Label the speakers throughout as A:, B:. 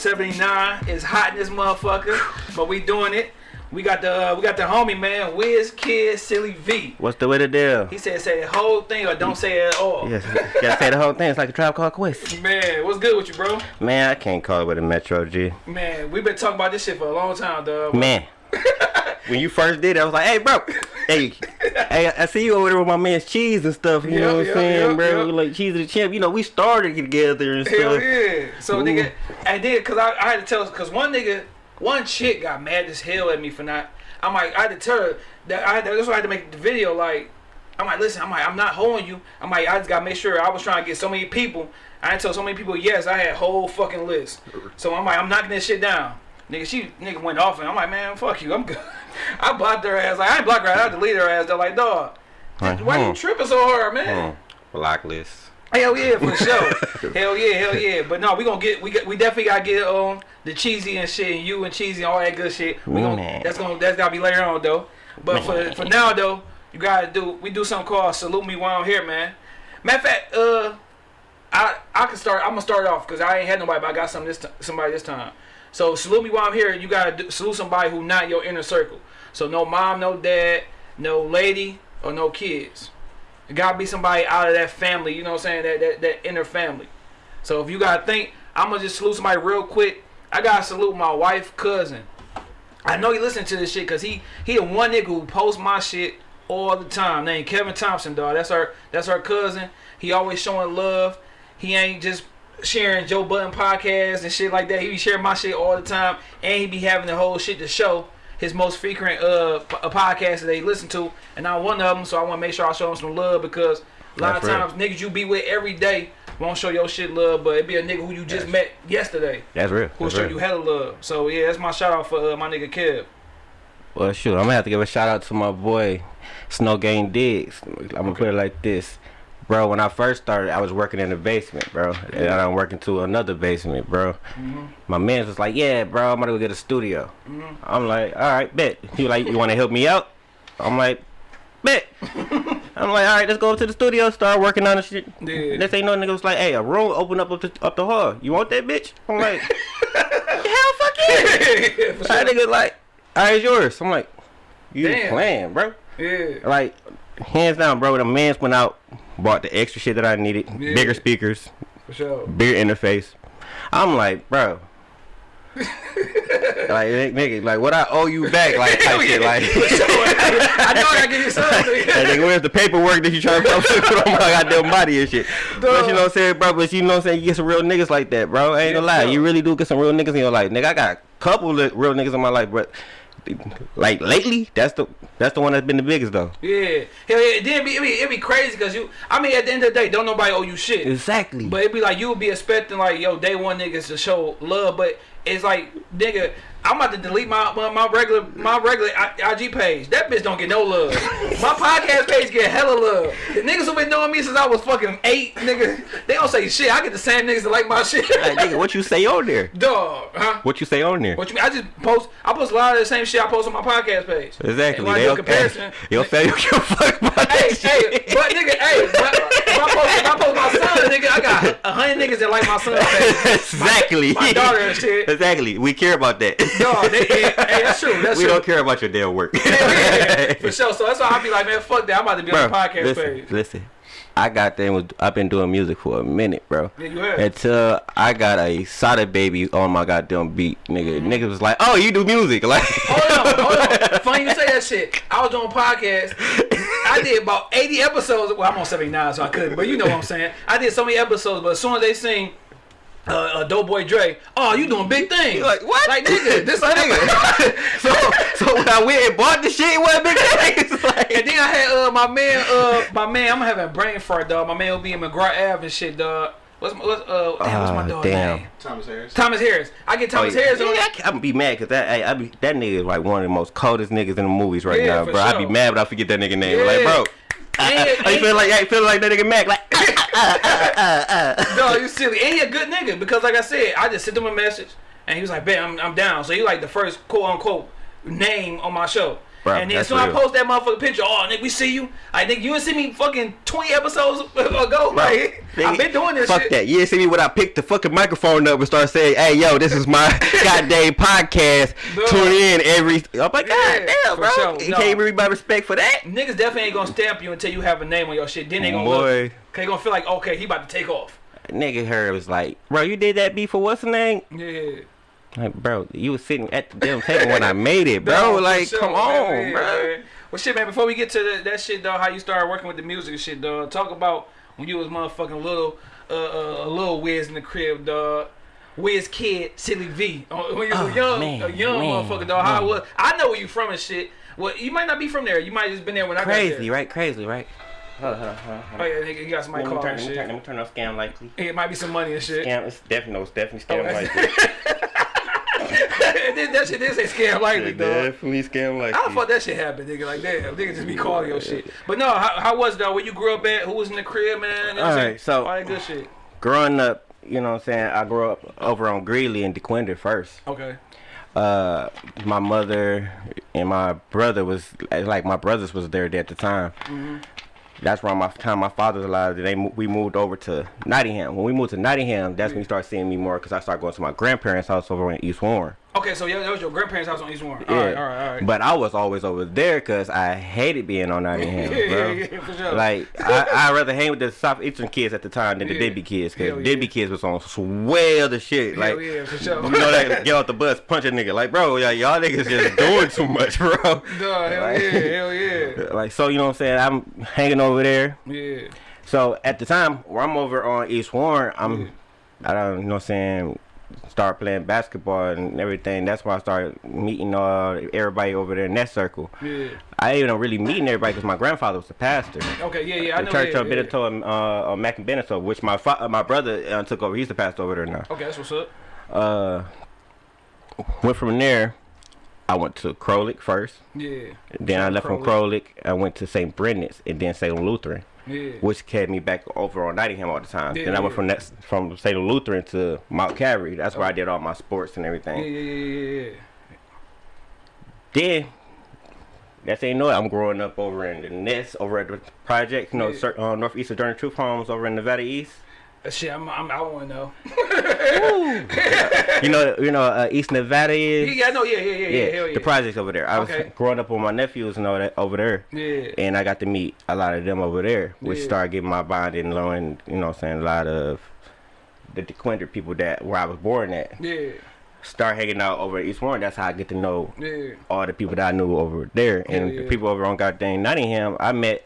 A: Seventy nine is hot in this motherfucker, but we doing it. We got the uh, we got the homie man, Wiz Kid Silly V.
B: What's the way to deal?
A: He said say the whole thing or don't say it at all.
B: Yes, you gotta say the whole thing. It's like a tribe called Quest.
A: Man, what's good with you, bro?
B: Man, I can't call it with a Metro G.
A: Man, we been talking about this shit for a long time, dog.
B: Man when you first did it, I was like, hey, bro. Hey, hey, I see you over there with my man's cheese and stuff. You
A: Yeah,
B: know what
A: yeah,
B: I'm saying,
A: yeah,
B: bro? Like cheese and the champ. You know, we started together and
A: Hell
B: stuff.
A: yeah. So
B: Ooh.
A: nigga, and then cause I, I had to tell, cause one nigga, one chick got mad as hell at me for not. I'm like, I had to tell her that I had to, that's why I had to make the video. Like, I'm like, listen, I'm like, I'm not holding you. I'm like, I just gotta make sure. I was trying to get so many people. I had to tell so many people yes. I had a whole fucking list. So I'm like, I'm knocking this shit down. Nigga, she nigga went off and I'm like, man, fuck you. I'm good. I blocked her ass. Like, I ain't blocked her. ass, I deleted her ass. They're like, dog,
B: Like,
A: why you
B: hmm,
A: tripping so hard, man?
B: hmm, Blacklist.
A: Hell yeah, for sure. hell yeah, hell yeah. But no, we gonna get we we definitely gotta get on the cheesy and shit, and you and cheesy and all that good shit. We gonna
B: Man.
A: that's gonna that's gotta be later on though. But for for now though, you gotta do we do something called salute me while I'm here, man. Matter of fact, uh, I I can start. I'm gonna start off because I ain't had nobody, but I got some this somebody this time. So salute me while I'm here. You gotta salute somebody who not your inner circle. So no mom, no dad, no lady, or no kids. It gotta be somebody out of that family, you know what I'm saying? That that, that inner family. So if you gotta think, I'm gonna just salute somebody real quick. I gotta salute my wife, cousin. I know he listen to this shit because he he the one nigga who posts my shit all the time. Named Kevin Thompson, dog. That's our that's our cousin. He always showing love. He ain't just sharing Joe Budden podcast and shit like that. He be sharing my shit all the time, and he be having the whole shit to show his most frequent uh uh, podcast that they listen to, and I'm one of them. So I want to make sure I show him some love because a lot
B: That's
A: of
B: real.
A: times niggas you be with every day won't show your shit love, but it be a nigga who you just
B: Yes.
A: met yesterday
B: That's real.
A: who'll
B: That's
A: show
B: real.
A: you hella love. So yeah, that's my shout out for uh, my nigga Kev.
B: Well, shoot, I'm gonna have to give a shout out to my boy Snow Game Diggs. I'm gonna put it like this, bro. When I first started, I was working in the basement, bro, and I'm working to another basement, bro. Mm-hmm. My man was like, "Yeah, bro, I'm gonna go get a studio." Mm-hmm. I'm like, "All right, bet." He like, "You want to help me out?" I'm like, "Bet." I'm like, "All right, let's go to the studio, start working on the shit."
A: Yeah.
B: Thing you know, nigga was like, "Hey, a room open up up the, up the hall. You want that bitch?" I'm like, "Hell, fuck yeah!" That
A: sure.
B: nigga like, all right, it's yours. I'm like, you
A: Damn.
B: playing, bro?
A: Yeah.
B: Like, hands down, bro. The man's went out, bought the extra shit that I needed,
A: Yeah.
B: bigger speakers,
A: For sure.
B: bigger interface. I'm like, bro. like nigga, like what I owe you back, like type shit, like.
A: I know I gotta give you something.
B: Nigga, where's the paperwork that you trying to put on my goddamn body and shit? But you know what I'm saying, bro? But you know what I'm saying? You get some real niggas like that, bro. I ain't gonna lie.
A: for
B: You really do get some real niggas in your life. Nigga, I got a couple of real niggas in my life, but like lately, that's the that's the one that's been the biggest though.
A: Yeah. Hell yeah. Then it be, it be, it be crazy because you, I mean, at the end of the day, don't nobody owe you shit.
B: Exactly.
A: But it'd be like, you would be expecting, like, yo, day one niggas to show love. But it's like, nigga, I'm about to delete my my, my regular my regular IG page. That bitch don't get no love. my podcast page get hella love. The niggas who been knowing me since I was fucking eight, nigga, they don't say shit. I get the same niggas that like my shit.
B: like, nigga, what you say on there?
A: Dog, huh?
B: What you say on there?
A: What you mean? I just post. I post a lot of the same shit I post on my podcast page.
B: Exactly.
A: I
B: They
A: comparison.
B: Family don't give a fuck about
A: Hey,
B: shit.
A: hey, but nigga, hey, but if I post, if I post my son, nigga, I got a hundred niggas that like my son page.
B: exactly.
A: My daughter and shit.
B: Exactly. We care about that.
A: No, they, hey, that's true. That's
B: we
A: true.
B: don't care about your damn work.
A: Yeah, for sure. So that's why I be like, man, fuck that. I'm about to be on the podcast
B: listen,
A: page.
B: listen. I got them. With, I've been doing music for a minute, bro.
A: Yeah.
B: Until I got a Sada baby on my goddamn beat, nigga. Mm-hmm. Niggas was like, "Oh, you do music?" Like,
A: Hold on, hold on. Funny you say that shit. I was doing podcast. I did about 80 episodes. Well, I'm on 79, so I couldn't. But you know what I'm saying. I did so many episodes, but as soon as they sing uh, uh, Doughboy Dre, oh, you doing big things.
B: You like, what?
A: Like, nigga, this
B: nigga. so, so when I went and bought the shit, it wasn't big things. Like,
A: And then I had uh my man uh my man I'm having a brain fart dog. My man will be in McGraw Ave and shit dog. What's my what's uh damn, what's my
B: Ah,
A: dog
B: damn.
A: name?
C: Thomas Harris.
A: Thomas Harris. I get Thomas
B: Oh, yeah.
A: Harris on
B: Yeah, I
A: it.
B: can't- I'm be mad because that I, I be, that nigga is like one of the most coldest niggas in the movies right
A: Yeah,
B: now,
A: for
B: bro. I be mad, but I forget that nigga name.
A: Yeah.
B: Like, bro, I,
A: And-
B: I, I
A: and-
B: feel like I feel like that nigga Mac. Like, uh, uh, uh, uh, uh.
A: No, you silly. And he a good nigga because like I said, I just sent him a message and he was like, "Bet I'm, I'm down." So he like the first quote unquote name on my show.
B: Bro,
A: and then so I
B: real.
A: post that motherfucking picture. Oh, nigga, we see you. I think you see me fucking 20 episodes ago. Like, I've been doing this
B: Fuck
A: shit.
B: that. You see me when I picked the fucking microphone up and start saying, "Hey, yo, this is my goddamn podcast. Tune in every." I'm like,
A: Yeah,
B: God damn, bro.
A: sure.
B: You
A: No.
B: can't read my respect for that.
A: Niggas definitely ain't gonna stamp you until you have a name on your shit. Then they gonna
B: Boy.
A: look. They gonna feel like, okay, he about to take off.
B: Nigga, her was like, "Bro, you did that beat for what's the name?"
A: Yeah.
B: Like, bro, you was sitting at the damn table when I made it, bro.
A: No,
B: like,
A: sure,
B: come on,
A: man,
B: bro.
A: man. Well, shit, man. Before we get to the, that shit, though, how you started working with the music and shit, dog. Talk about when you was motherfucking little, uh, uh, a little whiz in the crib, dog. Wiz kid, silly V. Uh, When you was
B: Oh,
A: a young,
B: man,
A: a young
B: man,
A: motherfucker, dog. How it was? I know where you from and shit. Well, you might not be from there. You might just been there when I got there.
B: Crazy, right? Crazy, right? Hold on, hold on, hold on,
A: Oh yeah, nigga, you got somebody
B: Let me,
A: calling
B: turn,
A: and
B: let, me
A: shit.
B: turn, let me turn off scam likely.
A: It might be some money and shit.
B: Scam, it's definitely, no, it's definitely
A: Oh,
B: scam likely.
A: that that shit did say scam likely,
B: It's
A: dog.
B: definitely scam likely.
A: How the fuck that shit happened, nigga? Like, damn, nigga just be calling your shit. But no, how, how was it, though? Where you grew up at? Who was in the crib, man? All right, know what I'm
B: All
A: saying?
B: right, so-
A: all that good shit.
B: Growing up, you know what I'm saying? I grew up over on Greeley and Dequindre first.
A: Okay.
B: uh my mother and my brother was like my brothers was there at the time
A: Mm-hmm.
B: That's around my time my father's alive they we moved over to Nottingham. When we moved to Nottingham that's when you start seeing me more because I started going to my grandparents house over in East Warren
A: Okay, so yeah, that was your grandparents' house on East Warren.
B: yeah
A: All right, all right, all right.
B: but I was always over there because I hated being on Nottingham
A: yeah,
B: bro
A: yeah, yeah, for sure.
B: like I I rather hang with the southeastern kids at the time than the
A: Yeah.
B: Kids because
A: yeah.
B: Deadbeat kids was on way other shit like
A: yeah, for sure.
B: you know that get off the bus, punch a nigga. Like, bro, yeah, y'all niggas just doing too much, bro.
A: Duh, hell
B: Like-
A: yeah, hell yeah.
B: Like, so you know what I'm saying? I'm hanging over there.
A: Yeah.
B: So at the time where I'm over on East Warren, I'm, I don't, you know what I'm saying, start playing basketball and everything. That's why I started meeting uh, everybody over there in that circle.
A: Yeah.
B: I ain't even really meeting everybody because my grandfather was a pastor.
A: Okay, yeah, yeah, I
B: The
A: know.
B: church
A: yeah,
B: of
A: yeah.
B: Benito and uh, uh, Mac and Benito, which my fa- my brother uh, took over. He's the pastor over there now.
A: Okay, that's what's up.
B: uh went from there I went to Crowlick first.
A: Yeah.
B: Then I left from Crowlick. I went to St. Brendan's and then Salem Lutheran,
A: Yeah.
B: which kept me back over on Nottingham all the time.
A: Yeah,
B: then I went from that, from Salem Lutheran to Mount Calvary. That's where I did all my sports and everything.
A: yeah, yeah, yeah, yeah.
B: Then that's ain't no. I'm growing up over in the Nest, over at the project, you know,
A: Yeah.
B: uh, Northeast Journey Truth Homes over in Nevada East.
A: That shit, I'm, I'm, I want to know.
B: You know, you know, uh, East Nevada
A: Yeah,
B: is.
A: yeah, I know. Yeah, yeah, yeah, yeah.
B: Yeah,
A: hell yeah.
B: the projects over there. I was
A: Okay.
B: growing up with my nephews and all that over there.
A: Yeah.
B: and I got to meet a lot of them over there, which
A: Yeah.
B: started getting my bond and knowing, you know, what I'm saying a lot of the Dequindre people that where I was born at.
A: Yeah.
B: Start hanging out over at East Warren. That's how I get to know
A: Yeah.
B: all the people that I knew over there, and
A: Yeah,
B: the people over on goddamn Nottingham. I met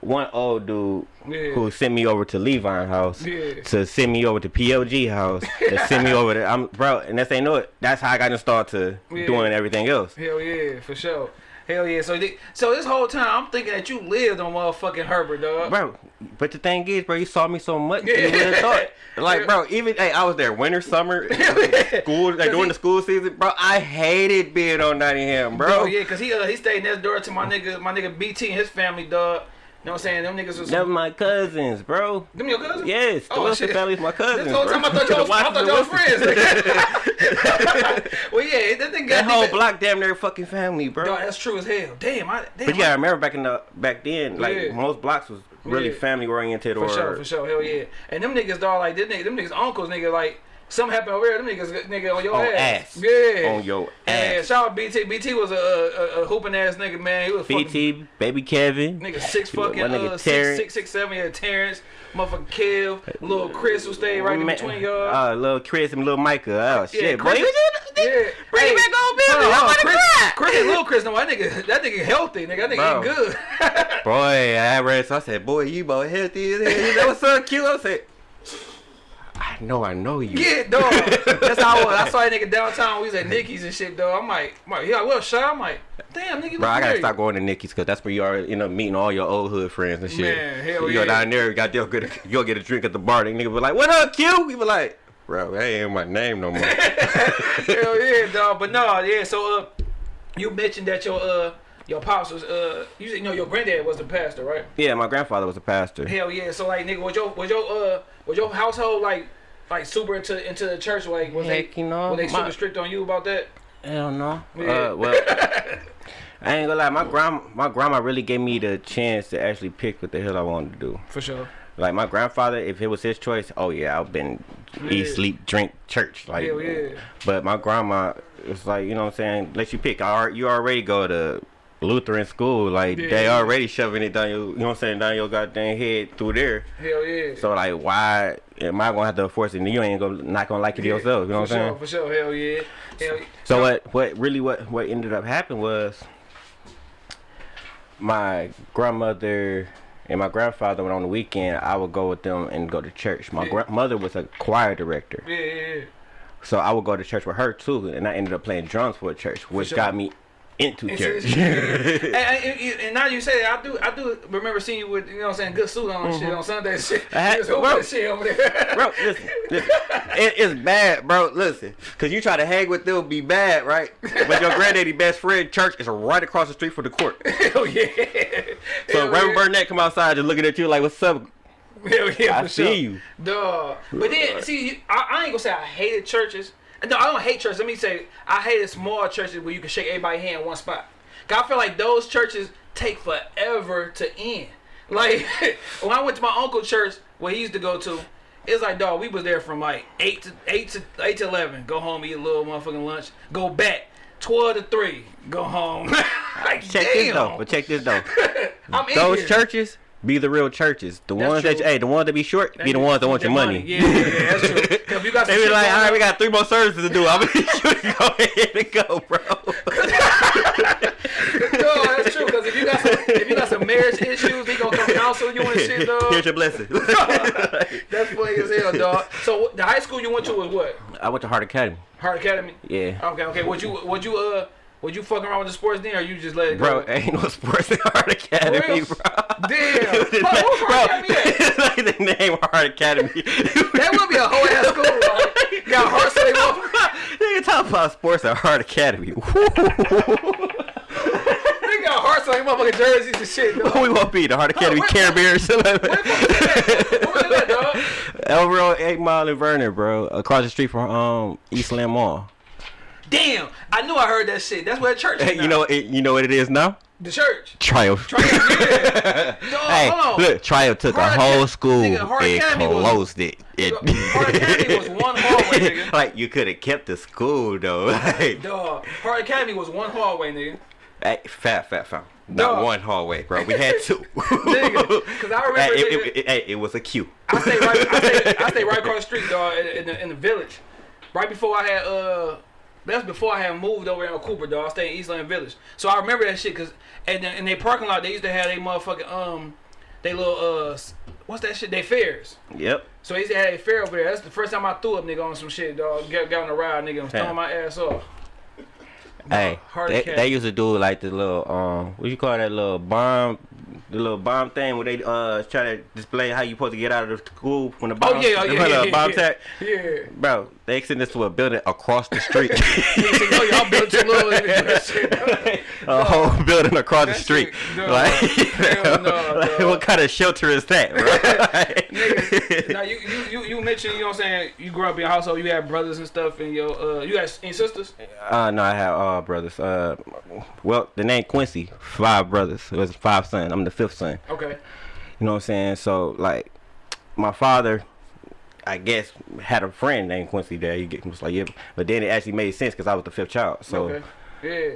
B: one old dude
A: Yeah.
B: who sent me over to Levine house.
A: Yeah.
B: To send me over to PLG house, to send me over to I'm bro, and that's ain't know it. That's how I got to start to
A: Yeah.
B: doing everything else.
A: Hell yeah, for sure. Hell yeah. So, so this whole time I'm thinking that you lived on motherfucking Herbert, dog.
B: bro. But the thing is, bro, you saw me so much,
A: Yeah.
B: you would have thought. Like, bro, even hey, I was there winter, summer, school, like during the school season, bro. I hated being on Nottingham, bro.
A: Oh yeah, cause he uh, he stayed next door to my nigga my nigga BT and his family, dog. You know what I'm saying? Them niggas was
B: Them my cousins, bro.
A: them your cousins?
B: Yes, the
A: Oh,
B: Wilson
A: shit.
B: family's my cousins.
A: This whole
B: bro.
A: I thought y'all I thought y'all friends. well, yeah, that thing got
B: That
A: whole
B: block damn near fucking family, bro.
A: Dog, that's true as hell. Damn, I damn.
B: But you gotta remember back in the back then, like
A: Yeah.
B: most blocks was really
A: Yeah.
B: family oriented
A: For
B: or
A: sure, for sure, hell yeah. And them niggas, dog, like them niggas, them niggas uncles, nigga, like something happened over there. Them niggas, nigga, on your
B: On
A: ass.
B: ass.
A: Yeah.
B: on your
A: Yeah,
B: ass.
A: shout out BT. BT was a, a, a hooping ass nigga, man. He was fucking
B: BT, baby Kevin.
A: nigga six fucking
B: nigga
A: uh, six, six, six, seven. Yeah, Terrence, motherfucking Kev, little Chris who stayed right in between y'all.
B: Uh, little Chris and little Micah. Oh shit, boy.
A: Chris-
B: just-
A: yeah,
B: Bring
A: Hey,
B: it back on
A: on,
B: I'm about to
A: Chris,
B: cry.
A: Chris and little Chris, no, that nigga, that nigga healthy, nigga. That nigga
B: Bro.
A: good.
B: Boy, I read so I said, boy, you about healthy as hell. Know what's so cute? I said, I know, I know you.
A: Yeah, dog. That's how I was. I saw that nigga downtown. We was at Nicky's and shit, dog. I'm like, I'm like, yeah, well, shut. I'm like, damn, nigga.
B: Bro, I gotta stop going to Nicky's because that's where you are end up meeting all your old hood friends and shit.
A: Man, hell
B: you go down there, you got you'll get a, you'll get a drink at the bar. And nigga be like, "What up, Q?" You be like, "Bro, that ain't my name no more."
A: Hell yeah, dog. But no, yeah. So, uh, you mentioned that your uh your pops was uh you, you know your granddad was the pastor, right?
B: yeah, my grandfather was a pastor.
A: Hell yeah. So like, nigga, was your was your uh was your household like like super into into the church? Like, was
B: Heck,
A: they
B: you know,
A: were they
B: my-
A: super strict on you about that?
B: Hell no.
A: Yeah.
B: Uh, well, I ain't gonna lie, my grandma, my grandma really gave me the chance to actually pick what the hell I wanted to do.
A: For sure.
B: Like my grandfather, if it was his choice, oh yeah, I've been
A: Yeah.
B: eat, sleep, drink, church. Like,
A: Hell yeah.
B: but my grandma, it's like you know what I'm saying. Let you pick. I, you already go to Lutheran school. Like they already shoving it down your, you know what I'm saying, down your goddamn head through there.
A: Hell yeah.
B: So like, why am I gonna have to force it? And you ain't gonna not gonna like it
A: Yeah,
B: yourself. You know what I'm
A: sure,
B: saying?
A: For sure, hell yeah. Hell,
B: So what what really what what ended up happening was my grandmother and my grandfather went on the weekend. I would go with them and go to church. My
A: Yeah.
B: grandmother was a choir director,
A: Yeah, yeah, yeah.
B: so I would go to church with her too, and I ended up playing drums for a church, which
A: sure.
B: got me into church.
A: it's- and, and, and- now you say that, I do I do remember seeing you with you know what I'm saying good suit on and shit on Sunday shit.
B: Mm-hmm. I had-
A: You was hooping
B: bro.
A: shit over there.
B: bro, listen, listen. It, it's bad, bro. Listen, cause you try to hang with them, be bad, right? But your granddaddy best friend church is right across the street from the court.
A: Hell yeah.
B: So
A: Hell
B: Reverend
A: yeah.
B: Burnett come outside just looking at you like, "What's up?"
A: Hell yeah,
B: I see
A: sure.
B: you.
A: Duh. But then, see, you- I, I ain't gonna say I hated churches. No, I don't hate churches. Let me say, I hated small churches where you can shake everybody's hand in one spot. 'Cause I feel like those churches take forever to end. Like, when I went to my uncle's church, where he used to go to, it's like, dog, we was there from like 8 to 8 to 8 to 11. Go home, eat a little motherfucking lunch. Go back. 12 to 3. Go home. like,
B: Check
A: damn.
B: this though. But check this though.
A: I'm in
B: Those churches be the real churches. The
A: That's
B: ones that
A: true.
B: hey, the ones that be short be the ones that want your money.
A: Yeah, yeah, yeah, that's true. You got
B: They be like, all right, we got three more services to do. I'm gonna go ahead and go, bro.
A: No, that's true. Because if you got some, if you got some marriage issues, he gonna come counsel you and shit, dog.
B: Here's your blessing.
A: That's funny as hell, dog. So the high school you went to was what?
B: I went to Hart Academy.
A: Hart Academy.
B: Yeah.
A: Okay, okay. Would you, would you, uh, would you fucking around with the sports then, or you just let it
B: Bro,
A: go?
B: ain't no sports in Hart Academy, bro.
A: Damn.
B: Bro,
A: Hold who's Hart Academy at?
B: like the name Hart Academy.
A: That would be a whole ass school, right? Got heart slave off.
B: Nigga talk about sports at Hart Academy.
A: They got heart slave motherfucking jerseys and shit, dog.
B: We want to be? The Hart Academy Care Bears?
A: Where the fuck that? What was that, dog?
B: On 8 Mile and Vernon, bro. Across the street from um Eastland Mall.
A: Damn, I knew I heard that shit. That's where the church is
B: Hey, you know it, you know what it is now?
A: the church.
B: Triumph.
A: Triumph, yeah. Dog,
B: hey,
A: hold on.
B: look, Triumph took
A: Hart
B: a whole school
A: nigga,
B: and
A: Academy was-
B: closed it. it
A: Hart Academy was one hallway, nigga.
B: like you could have kept the school though. Like,
A: Dog, Hart Academy was one hallway, nigga.
B: hey, fat, fat, fat. Not
A: Dog.
B: one hallway, bro. We had two.
A: nigga, cause I remember,
B: Hey, it,
A: nigga-
B: it, it, hey, it was a queue.
A: I stay right. I stay, I stay right across the street, dog, in, in, the, in the village. Right before I had uh, that's before I had moved over there in Cooper, dog. I stayed in Eastland Village, so I remember that shit. Cause and in their parking lot, they used to have they motherfucking um, they little uh, what's that shit? They fairs.
B: Yep.
A: So they used to have a fair over there. That's the first time I threw up, nigga, on some shit, dog. Got, got on the ride, nigga, and
B: Yeah.
A: throwing my ass off.
B: Hey, they, they used to do like the little um, what you call that little bomb, the little bomb thing where they uh try to display how you supposed to get out of the school when the bomb,
A: Oh yeah, oh
B: the
A: yeah, yeah,
B: bomb
A: yeah,
B: tag.
A: yeah.
B: Bro, they sent this to a building across the street.
A: Nigga said, Yo, y'all built too little. That shit.
B: a whole building across the street.
A: no.
B: like,
A: no,
B: like, what kind of shelter is that, bro?
A: Now you, you you mentioned you know what I'm saying you grew up in a household you had brothers and stuff and your uh you got any sisters
B: uh, no, I have uh brothers. Uh, well, the name Quincy, five brothers. It was five sons. I'm the fifth son.
A: okay
B: You know what I'm saying? So like, my father, I guess, had a friend named Quincy there. He get- was like, yeah, but then it actually made sense because I was the fifth child. So.
A: okay yeah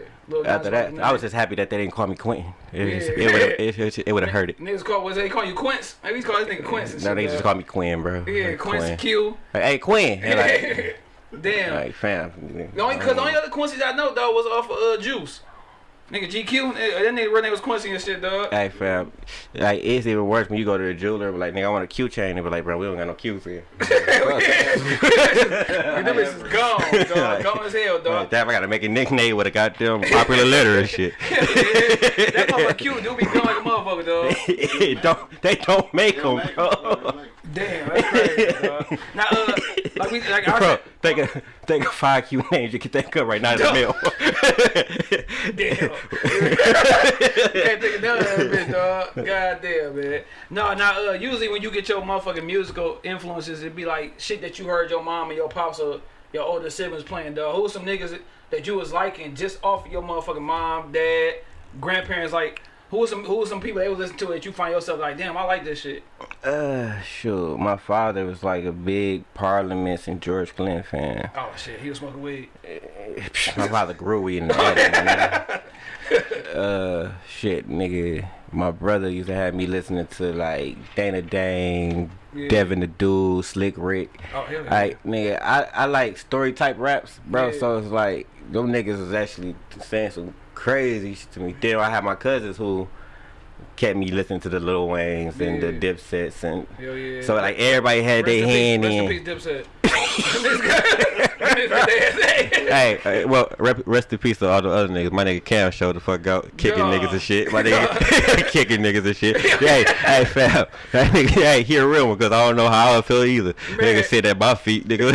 B: After that, I was just happy that they didn't call me Quentin. It,
A: Yeah.
B: it would have it, it, it would have hurt it.
A: niggas call was they call you Quince maybe he's calling this nigga Quince
B: No, they just call me Quinn, bro.
A: yeah
B: Like,
A: Quince
B: Quinn.
A: Q
B: Like, hey, Quinn. Like,
A: damn
B: like, fam.
A: the only cause the only other Quincy's I know though was off of uh Juice nigga GQ eh, that nigga real name was Quincy and shit dog
B: Hey, fam. Like, it's even worse when you go to the jeweler, but like, nigga, I want a Q chain. They be like, bro, we don't got no Qs here.
A: them bitches gone dog gone as hell
B: Like,
A: dog
B: damn, I gotta make a nickname with a goddamn popular letter and shit.
A: that motherfucker Q do be gone like a motherfucker dog
B: don't they don't make them, bro?
A: Damn, that's crazy, dog. Now, uh, like we, like I
B: Bro,
A: said,
B: think of think of five Q names you can think of right now in the mail.
A: damn. Can't think of none of that bitch, dog. God damn, man. No, now, uh, usually when you get your motherfucking musical influences, it'd be like shit that you heard your mom and your pops or your older siblings playing, dog. Who was some niggas that you was liking just off of your motherfucking mom, dad, grandparents like? Who was some who was some people they would listen to that you find yourself like, damn, I like this shit.
B: Uh, sure. My father was like a big Parliaments and George Clinton fan.
A: Oh shit, he was smoking weed.
B: My father grew weed in the attic. uh, shit, nigga. My brother used to have me listening to like Dana Dane,
A: Yeah.
B: Devin the Dude, Slick Rick.
A: Oh hell yeah.
B: Like nigga, I, I like story type raps, bro.
A: Yeah.
B: So it's like them niggas was actually saying some crazy shit to me. Then I had my cousins who kept me listening to the Lil Waynes and the
A: Yeah.
B: Dipsets and
A: yeah.
B: so like everybody had their
A: in
B: hand in.
A: Rest in peace, Dipset.
B: hey, hey, well, rep, rest in peace to all the other niggas. My nigga Cam showed the fuck out, kicking
A: Yeah.
B: niggas and shit. My nigga kicking niggas and shit. hey, hey, fam, that nigga, hey, he a real one because I don't know how I feel either.
A: Man.
B: Nigga sit at my feet, nigga.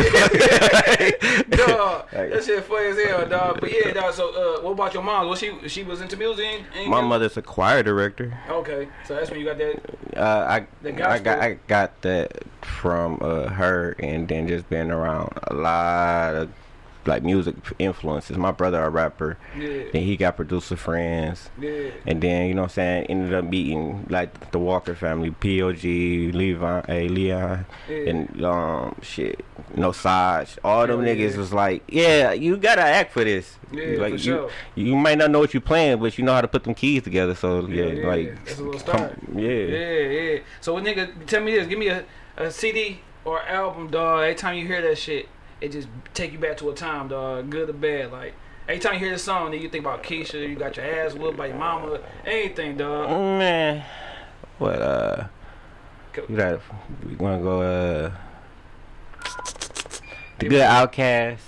A: dog, that shit funny as hell, dog. But yeah, dog. So, uh, what about your mom? Was she she was into music? Ain't
B: My mother's a choir director.
A: Okay, so that's when you got that.
B: Uh, I
A: The
B: I got I got that from uh, her, and then just been around a lot of like music influences. My brother a rapper,
A: Yeah,
B: then he got producer friends.
A: yeah.
B: And then you know what I'm saying, ended up meeting like the Walker family, POG, Levi, hey, Leon,
A: Yeah.
B: and um shit, no Saj. All them niggas was like, yeah, you gotta act for this.
A: Yeah,
B: like
A: for
B: you,
A: sure.
B: you might not know what you're playing, but you know how to put them keys together. So yeah, like
A: that's a little
B: come- yeah.
A: Yeah, yeah. So, nigga, tell me this. Give me a, a CD or album, dog. Every time you hear that shit, it just take you back to a time, dog. Good or bad. Like, every time you hear this song, then you think about Keisha. You got your ass whooped by your mama. Anything, dog.
B: man. What uh, you got? We gonna go uh, the good OutKast.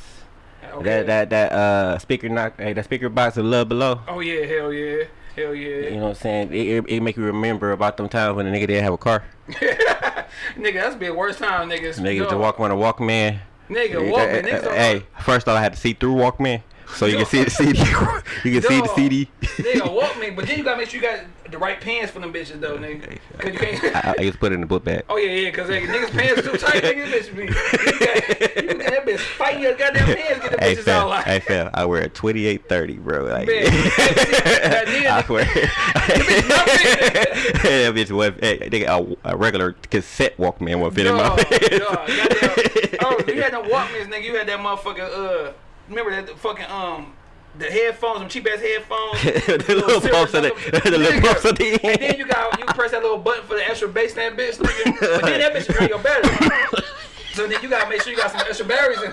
A: Okay.
B: That that that uh speaker knock hey that Speakerboxxx of love below.
A: Oh, yeah. Hell yeah. Hell yeah.
B: You know what I'm saying? It, it, it make you remember about them times when a nigga didn't have a car.
A: nigga, that's be the worst time, niggas.
B: Nigga to walk on a Walkman.
A: Nigga,
B: Hey,
A: walking.
B: hey, hey, first off I had to see through Walkman. So you can see the CD. you can see the CD.
A: Nigga, walk me. But then you gotta make sure you got the right pants for them bitches, though, nigga. Cause you can't.
B: I, I just put it in the book bag.
A: Oh yeah, yeah, cause like, niggas pants too tight, nigga. Bitch be, you got, that bitch fighting your goddamn pants, get the
B: Hey
A: bitches
B: fam,
A: out like.
B: hey fam, I wear a 2830, bro. Like,
A: Man,
B: I swear. that bitch was hey, nigga, a, a regular cassette Walkman would fit in my
A: Dog,
B: pants.
A: dog, goddamn. Oh, you had no Walkmans, nigga. You had that motherfucker. Uh, remember that fucking um. The headphones, them cheap ass headphones.
B: the little bumps on the, the little bumps on the
A: And then you got you press that little button for the extra bass in that bitch, nigga. But then that bitch drain your battery. So then you gotta make sure you got some extra batteries in.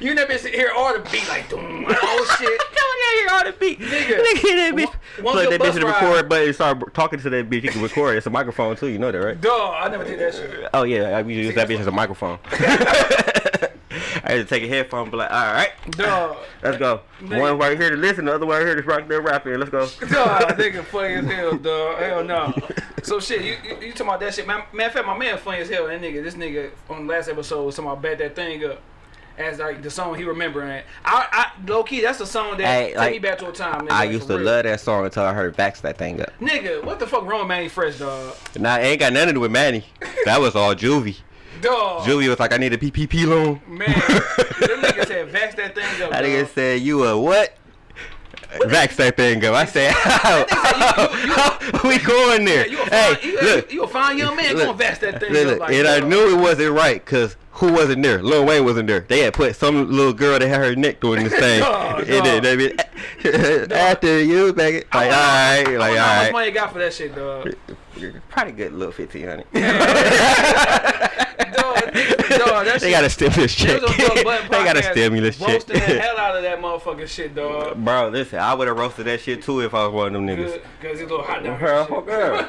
A: you never bitch hear all the beat like doom, oh shit.
B: Hear all the beat.
A: Nigga.
B: Nigga, that bitch.
A: One-
B: Plug that bitch in the record button and start talking to that bitch. You can record. It's a microphone too. You know that, right?
A: Dog, I never did that shit.
B: Oh yeah, I usually use that bitch as a microphone. I had to take a headphone and be like, all right,
A: Dog.
B: let's go.
A: Nigga.
B: One right here to listen, the other one right here to rock there rapping. Let's go.
A: Dog, nigga funny as hell, dog. Hell no. So shit, you, you, you talking about that shit? Man, matter of fact, my man funny as hell. That nigga, this nigga on the last episode was talking about bet that thing up. As like the song he remembering. I, I low key, that's the song that
B: Hey,
A: take
B: like,
A: me back to a time. Nigga,
B: I used to
A: real.
B: love that song until I heard Vax that thing up.
A: Nigga, what the fuck wrong with Mannie Fresh, dog?
B: Nah, it ain't got nothing to do with Mannie. That was all Juvie.
A: Dog.
B: Juvie was like, I need a PPP loan.
A: Man, them niggas said vax that thing up.
B: That nigga
A: dog.
B: said, you a what? Vax that thing up. I said, how? we going there?
A: Yeah, you a fine,
B: hey,
A: you,
B: look,
A: you a fine young man
B: look,
A: gonna vax that thing
B: look,
A: up like
B: and I knew it wasn't right because who wasn't there? Lil Wayne wasn't there. They had put some little girl that had her neck doing this thing. Then
A: dog.
B: they be, after you, back it. Like, alright, like,
A: wonder how much money you got for that shit, dog.
B: Probably good little 1500
A: dog, that
B: They
A: shit.
B: got a stimulus check.
A: was on Joe Budden
B: they got a stimulus check.
A: Roasting the hell out of that motherfucking shit, dog.
B: Bro, listen, I would have roasted that shit too if I was one of them niggas.
A: Cause it's a little hot down here.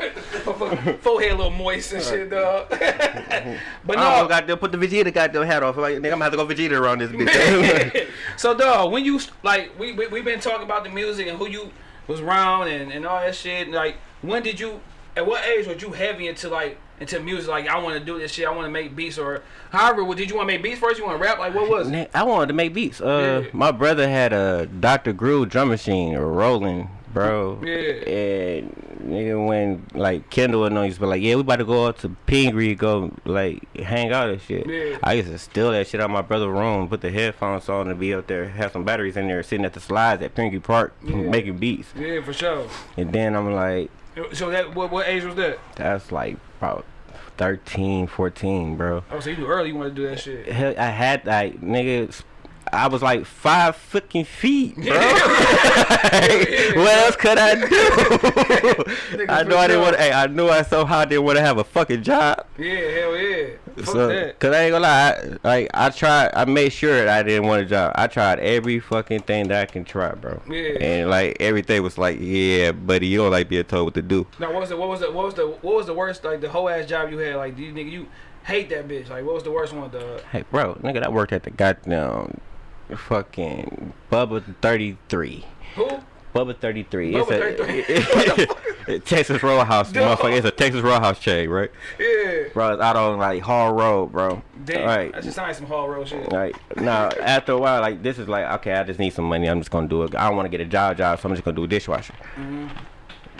A: shit. Forehead a little moist and shit, dog. but no,
B: almost got to put the Vegeta goddamn hat off. Like, nigga, I'm gonna have to go Vegeta around this bitch.
A: so dog, when you like, we we we been talking about the music and who you was around and and all that shit. Like, when did you? At what age were you heavy into like into music? Like, I want to do this shit. I want to make beats or however. what- Did you want to make beats first? You want to rap? Like, what was it?
B: I wanted to make beats. Uh,
A: Yeah.
B: my brother had a Dr. Groove drum machine rolling bro.
A: Yeah.
B: And nigga, when like Kendall and them used to be like, yeah, we about to go out to Pingree, go like hang out and shit.
A: Yeah.
B: I used to steal that shit out of my brother's room, put the headphones on, and be up there, have some batteries in there, sitting at the slides at Pingree Park,
A: Yeah.
B: making beats.
A: Yeah, for sure.
B: And then I'm like,
A: So that what what age was that?
B: that's like about 13, 14, bro.
A: Oh, so you knew early you want to do that shit.
B: Hell, I had like niggas. I was like five fucking feet, bro. what else could I do? I know I didn't want. Hey, I knew I somehow didn't want to have a fucking job.
A: Yeah, hell yeah. Fuck
B: So,
A: that.
B: cause I ain't gonna lie, I, like I tried, I made sure that I didn't want a job. I tried every fucking thing that I can try, bro.
A: Yeah.
B: And like everything was like, yeah, buddy, you don't like being told what to do.
A: Now what was the what was the what was the what was the worst like the whole ass job you had? Like do you nigga you hate that bitch? Like what was the worst one? The
B: Hey, bro, nigga, I worked at the goddamn fucking Bubba 33.
A: who?
B: Bubba 33.
A: Bubba
B: it's a Texas Roadhouse, motherfucker. It's a Texas Roadhouse chain, right?
A: Yeah.
B: Bro, it's out on like Hall Road, bro.
A: Damn.
B: Right.
A: That just sounds like some hall road shit.
B: Like now, after a while, like this is like okay, I just need some money. I'm just gonna do it. I don't want to get a job, job, so I'm just gonna do a dishwasher.
A: Mm-hmm.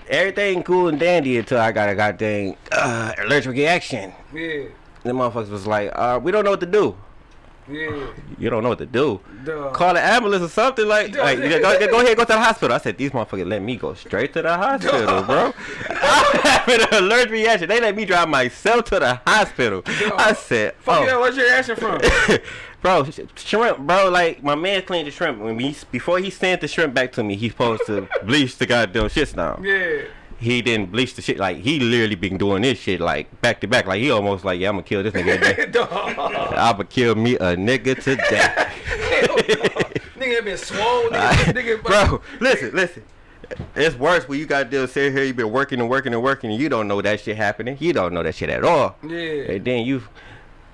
B: Everything cool and dandy until I got a goddamn uh, allergic reaction.
A: Yeah.
B: The motherfuckers was like, uh, we don't know what to do.
A: Yeah.
B: You don't know what to do.
A: Duh.
B: Call the ambulance or something like.
A: Duh.
B: like go, go ahead, go to the hospital. I said these motherfuckers let me go straight to the hospital,
A: Duh.
B: bro. I'm having an allergic reaction. They let me drive myself to the hospital. I said,
A: Fuck
B: oh.
A: you, where's your reaction from?
B: bro, sh- shrimp, bro. Like my man cleaned the shrimp when he before he sent the shrimp back to me. He's supposed to bleach the goddamn shit now.
A: yeah.
B: He didn't bleach the shit. Like he literally been doing this shit like back to back. Like he almost like yeah, I'm gonna kill this nigga. today. I'ma kill me a nigga today.
A: Hell. Nigga been swole. Nigga, nigga,
B: bro, listen, listen. It's worse when you got to sit here. You been working and working and working, and you don't know that shit happening. You don't know that shit at all.
A: Yeah.
B: And then you,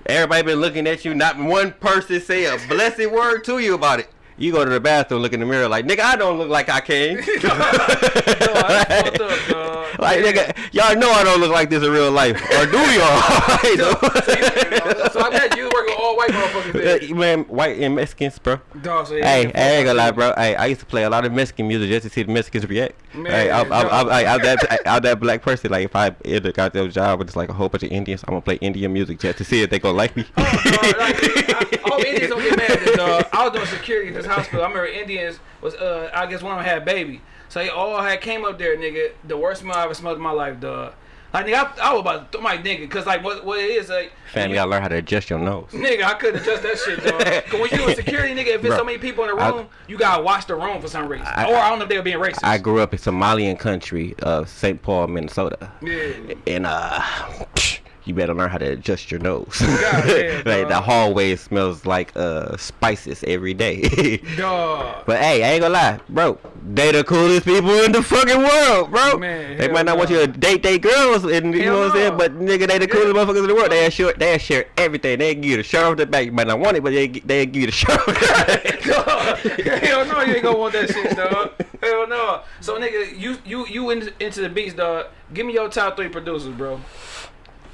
B: everybody been looking at you. Not one person say a blessed word to you about it. You go to the bathroom, look in the mirror, like nigga, I don't look like I came.
A: That's fucked up,
B: like nigga, y'all know I don't look like this in real life, or do y'all?
A: so I bet you work with all white motherfuckers.
B: Uh, Man, white and Mexicans, bro.
A: Dog, so yeah,
B: Hey, I ain't gonna lie, bro. Hey, I used to play a lot of Mexican music just to see the Mexicans react.
A: Man,
B: hey, I'm, I'm, I'm. I- I'm that, I'm that black person. Like, if I in a goddamn job with just like a whole bunch of Indians, I'm gonna play Indian music just to see if they gonna like me.
A: Oh, dog, like, I, I hope Indians don't get mad at this, dog. I was doing security this hospital. I remember Indians was, uh, I guess one of them had a baby. So they all had came up there, nigga. The worst smell I ever smelled in my life, dog. Like, nigga, I, I was about to, throw my nigga, cause like what, what it is, like,
B: Family, gotta learn how to adjust your nose.
A: Nigga, I couldn't adjust that shit, dog. Cause when you in security, nigga, if there's
B: Bro,
A: so many people in the
B: I-
A: room, you gotta watch the room for some reason.
B: I-
A: or I don't know if they were being racist.
B: I grew up in Somalian country of St. Paul, Minnesota,
A: yeah.
B: and uh, you better learn how to adjust your nose.
A: damn,
B: like the hallway smells like uh spices every day. But hey, I ain't gonna lie, bro. They the coolest people in the fucking world, bro.
A: Man,
B: they might not want you to date they girls, and you
A: Hell
B: know what I'm saying. But nigga, they the coolest
A: Yeah.
B: motherfuckers in the world. They share, they share everything. They give you the shirt off the back. You might not want it, but they they give you the shirt. off the back.
A: Hell no, you ain't gonna want that shit, dog. Hell no. So nigga, you you you in, into the beats, dog. Give me your top three producers, bro.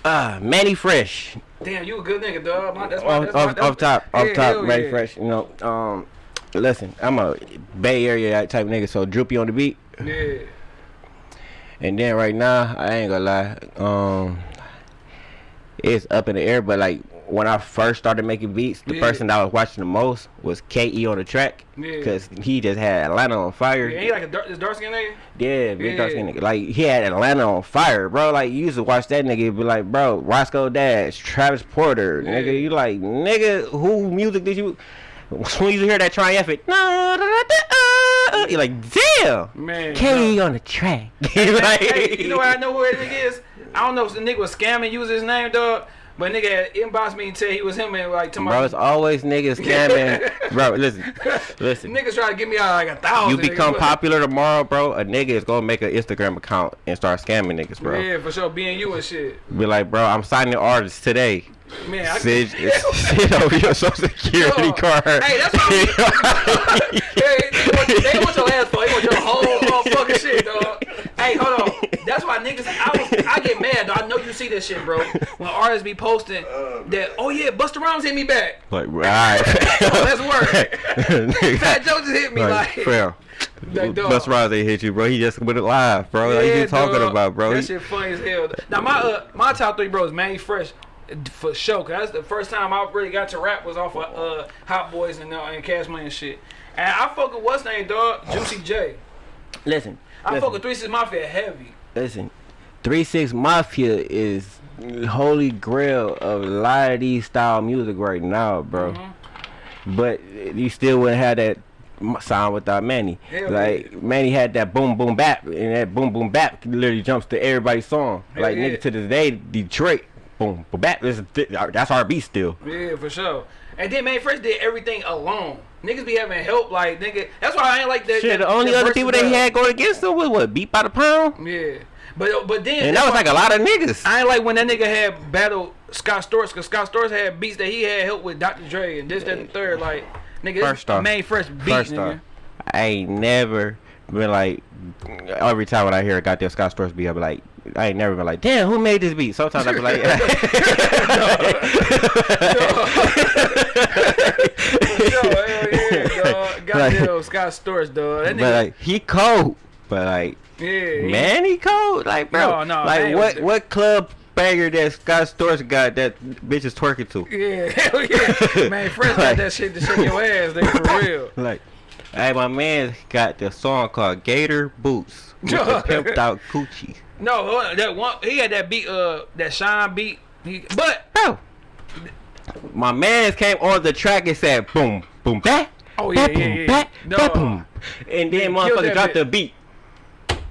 B: Ah, Mannie Fresh.
A: Damn, you a good nigga, dog. My, that's my,
B: Off,
A: my,
B: off,
A: that's
B: off top,
A: yeah,
B: off top, Mannie
A: yeah.
B: Fresh. You know, um, listen, I'm a Bay Area type nigga, so droopy on the beat.
A: Yeah.
B: And then right now, I ain't gonna lie, um, it's up in the air. But like when I first started making beats, the
A: Yeah.
B: person that I was watching the most was KE on the track,
A: Yeah.
B: cause he just had Atlanta on fire.
A: Yeah, he like a dark, this dark skin nigga.
B: Yeah, big dark skin nigga. Like he had Atlanta on fire, bro. Like you used to watch that nigga, be like, bro, Roscoe Dash, Travis Porter,
A: Yeah.
B: nigga. You like, nigga, who music did you? When you hear that triumphant, uh, uh. you're like, damn,
A: Man.
B: K on the track. Like-
A: hey, you know what I know who that nigga is? I don't know if the nigga was scamming, use his name, dog. But nigga inboxed me and said he was him and like tomorrow.
B: Bro, it's always niggas scamming. bro, listen, listen.
A: Niggas try to give me out like a thousand.
B: You become popular tomorrow, bro. A nigga is gonna make an Instagram account and start scamming niggas, bro.
A: Yeah, for sure. Being you and shit.
B: Be like, bro, I'm signing artists today.
A: Man, I
B: Sit, sit over your social security
A: Yo,
B: card.
A: hey, that's what hey, they, want, they want your ass for. They want your whole, whole fucking shit, dog. Hey, hold on. That's why niggas. I was. I get mad, dog. I know you see this shit, bro. When artists be posting that, oh yeah, Busta Rhymes hit me back.
B: like, right.
A: Let's work. Fat Joe just hit me like.
B: Like, fam,
A: Like, dog.
B: Bus Rose ain't hit you, bro. He just went it live, bro. like you talking
A: dog.
B: about, bro?
A: That
B: He-
A: shit funny as hell. Now my uh, my top three bros, Mannie Fresh, for sure. Cause that's the first time I really got to rap was off of uh, Hot Boys and uh, and Cash Money and shit. And I fuck with what's name, dog, Juicy J.
B: listen,
A: I
B: listen,
A: fuck with Three Six Mafia heavy.
B: Listen. Three Six Mafia is holy grail of a lot of these style music right now, bro.
A: Mm-hmm.
B: But you still wouldn't have that sound without Mannie.
A: Hell
B: like Mannie had that boom boom bap, and that boom boom bap literally jumps to everybody's song.
A: Hell
B: like
A: yeah.
B: nigga to this day, Detroit boom boom bap. That's R&B still.
A: Yeah, for sure. And then Mannie Fresh did everything alone. Niggas be having help, like nigga. That's why I ain't like that.
B: Shit,
A: that-
B: the only other people they
A: battle.
B: had going against them was what beat by the pound,
A: Yeah, but but then
B: and that was like a lot of niggas.
A: I ain't like when that nigga had battle Scott Storch, cause Scott Storch had beats that he had help with Dr. Dre and this, that, and the third. Like, nigga,
B: First off-
A: Mannie Fresh beat,
B: First
A: nigga.
B: off, I ain't never been like every time when I hear a goddamn Scott Storch beat, I be like, I ain't never been like, damn, who made this beat? Sometimes I be like,
A: sure, hell yeah,
B: Like-
A: Scott Storch, dog. That
B: but
A: nigga,
B: like he cold, but like
A: yeah,
B: man, he cold, like bro,
A: No, no,
B: like what what club banger that Scott Storch got that bitch is twerking to?
A: Yeah, hell yeah. Man, Fresh got
B: Like-
A: that shit to shake your ass, nigga, for real.
B: Like, hey, my man got the song called Gator Boots with the pimped out coochie,
A: No, that one, he had that beat, uh, that Shine beat. He, but,
B: bro. My man's came on the track and said boom, boom, back.
A: Oh, yeah,
B: back,
A: yeah,
B: boom,
A: yeah.
B: back,
A: No.
B: back, boom. And then motherfucker dropped the beat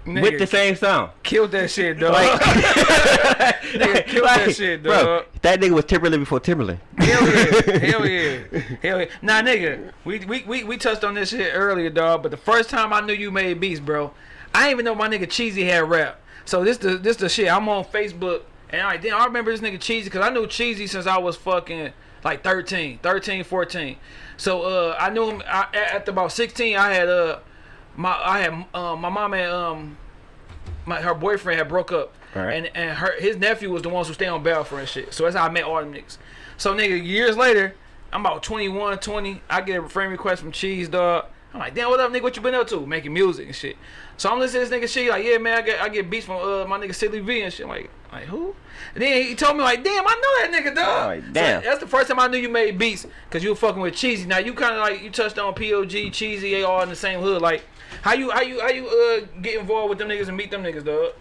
A: nigga,
B: with the same sound.
A: killed that shit, dog.
B: Like,
A: Nigga killed that shit, dog.
B: bro, that nigga was Timbaland before Timbaland.
A: Hell yeah, hell yeah, hell yeah. Nah, nigga, we, we we we touched on this shit earlier, dog. But the first time I knew you made beats, bro, I didn't even know my nigga Cheesy had rap. So this the this the shit. I'm on Facebook and I then I remember this nigga Cheesy because I knew Cheesy since I was fucking like 13, 13, 14. So uh, I knew him I, at, at about 16. I had uh my I had uh, my mom had um my her boyfriend had broke up,
B: Alright.
A: and and her his nephew was the ones who stay on Balfour and shit. So that's how I met all them niggas. So nigga, years later, I'm about 21, 20. I get a friend request from Cheese Dog. I'm like, damn, what up, nigga? What you been up to? Making music and shit. So I'm listening to this nigga shit. Like, yeah, man, I get I get beats from uh my nigga Silly V and shit. I'm like, like who? And then he told me like, damn, I know that nigga, dog.
B: Like,
A: So
B: damn.
A: that's the first time I knew you made beats because you were fucking with Cheesy. Now you kind of like you touched on POG, Cheesy, they all in the same hood. Like, how you how you how you uh get involved with them niggas and meet them niggas, dog?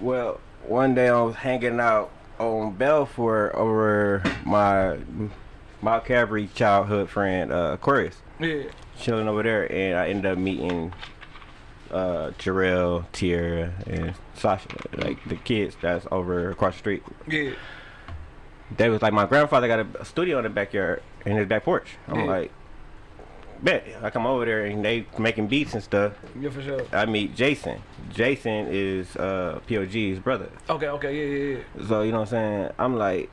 B: Well, one day I was hanging out on Balfour over my my Calvary childhood friend uh, Aquarius,
A: Yeah.
B: chilling over there, and I ended up meeting uh, Jarrell, Tierra, and Sasha, like the kids that's over across the street.
A: Yeah.
B: They was like, my grandfather got a studio in the backyard, in his back porch. I'm
A: Yeah.
B: like, bet. I come over there and they making beats and stuff.
A: Yeah, for sure.
B: I meet Jason. Jason is uh, POG's brother.
A: Okay, okay, yeah, yeah, yeah.
B: So you know what I'm saying? I'm like,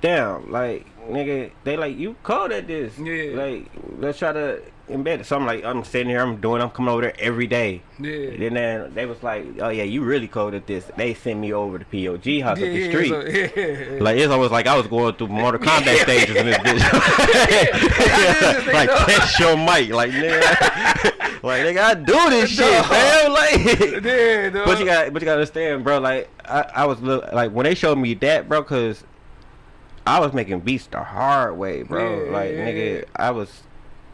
B: damn, like nigga, they like you cold at this.
A: Yeah.
B: Like let's try to embed bed. So I'm like, I'm sitting here, I'm doing, I'm coming over there every day.
A: Yeah.
B: Then they, was like, oh yeah, you really cold at this. They sent me over to POG house
A: yeah,
B: up the street.
A: so- yeah.
B: Like it's almost like I was going through Mortal Kombat stages in this bitch. like test your mic, like nigga, like nigga, I do this shit,
A: Dog.
B: man. Like,
A: yeah,
B: but you got, but you got to understand, bro. Like I, I was look, like when they showed me that, bro, cause I was making beats the hard way, bro. Like nigga. I was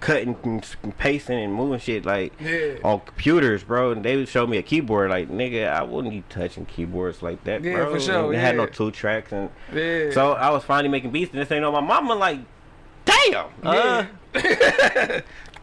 B: cutting, and pasting, and moving shit like
A: Yeah.
B: on computers, bro. And they would show me a keyboard, like nigga, I wouldn't be touching keyboards like that,
A: Yeah,
B: bro.
A: for sure,
B: And They had no two tracks, and
A: yeah.
B: so I was finally making beats, and this ain't know my mama like, damn. Uh,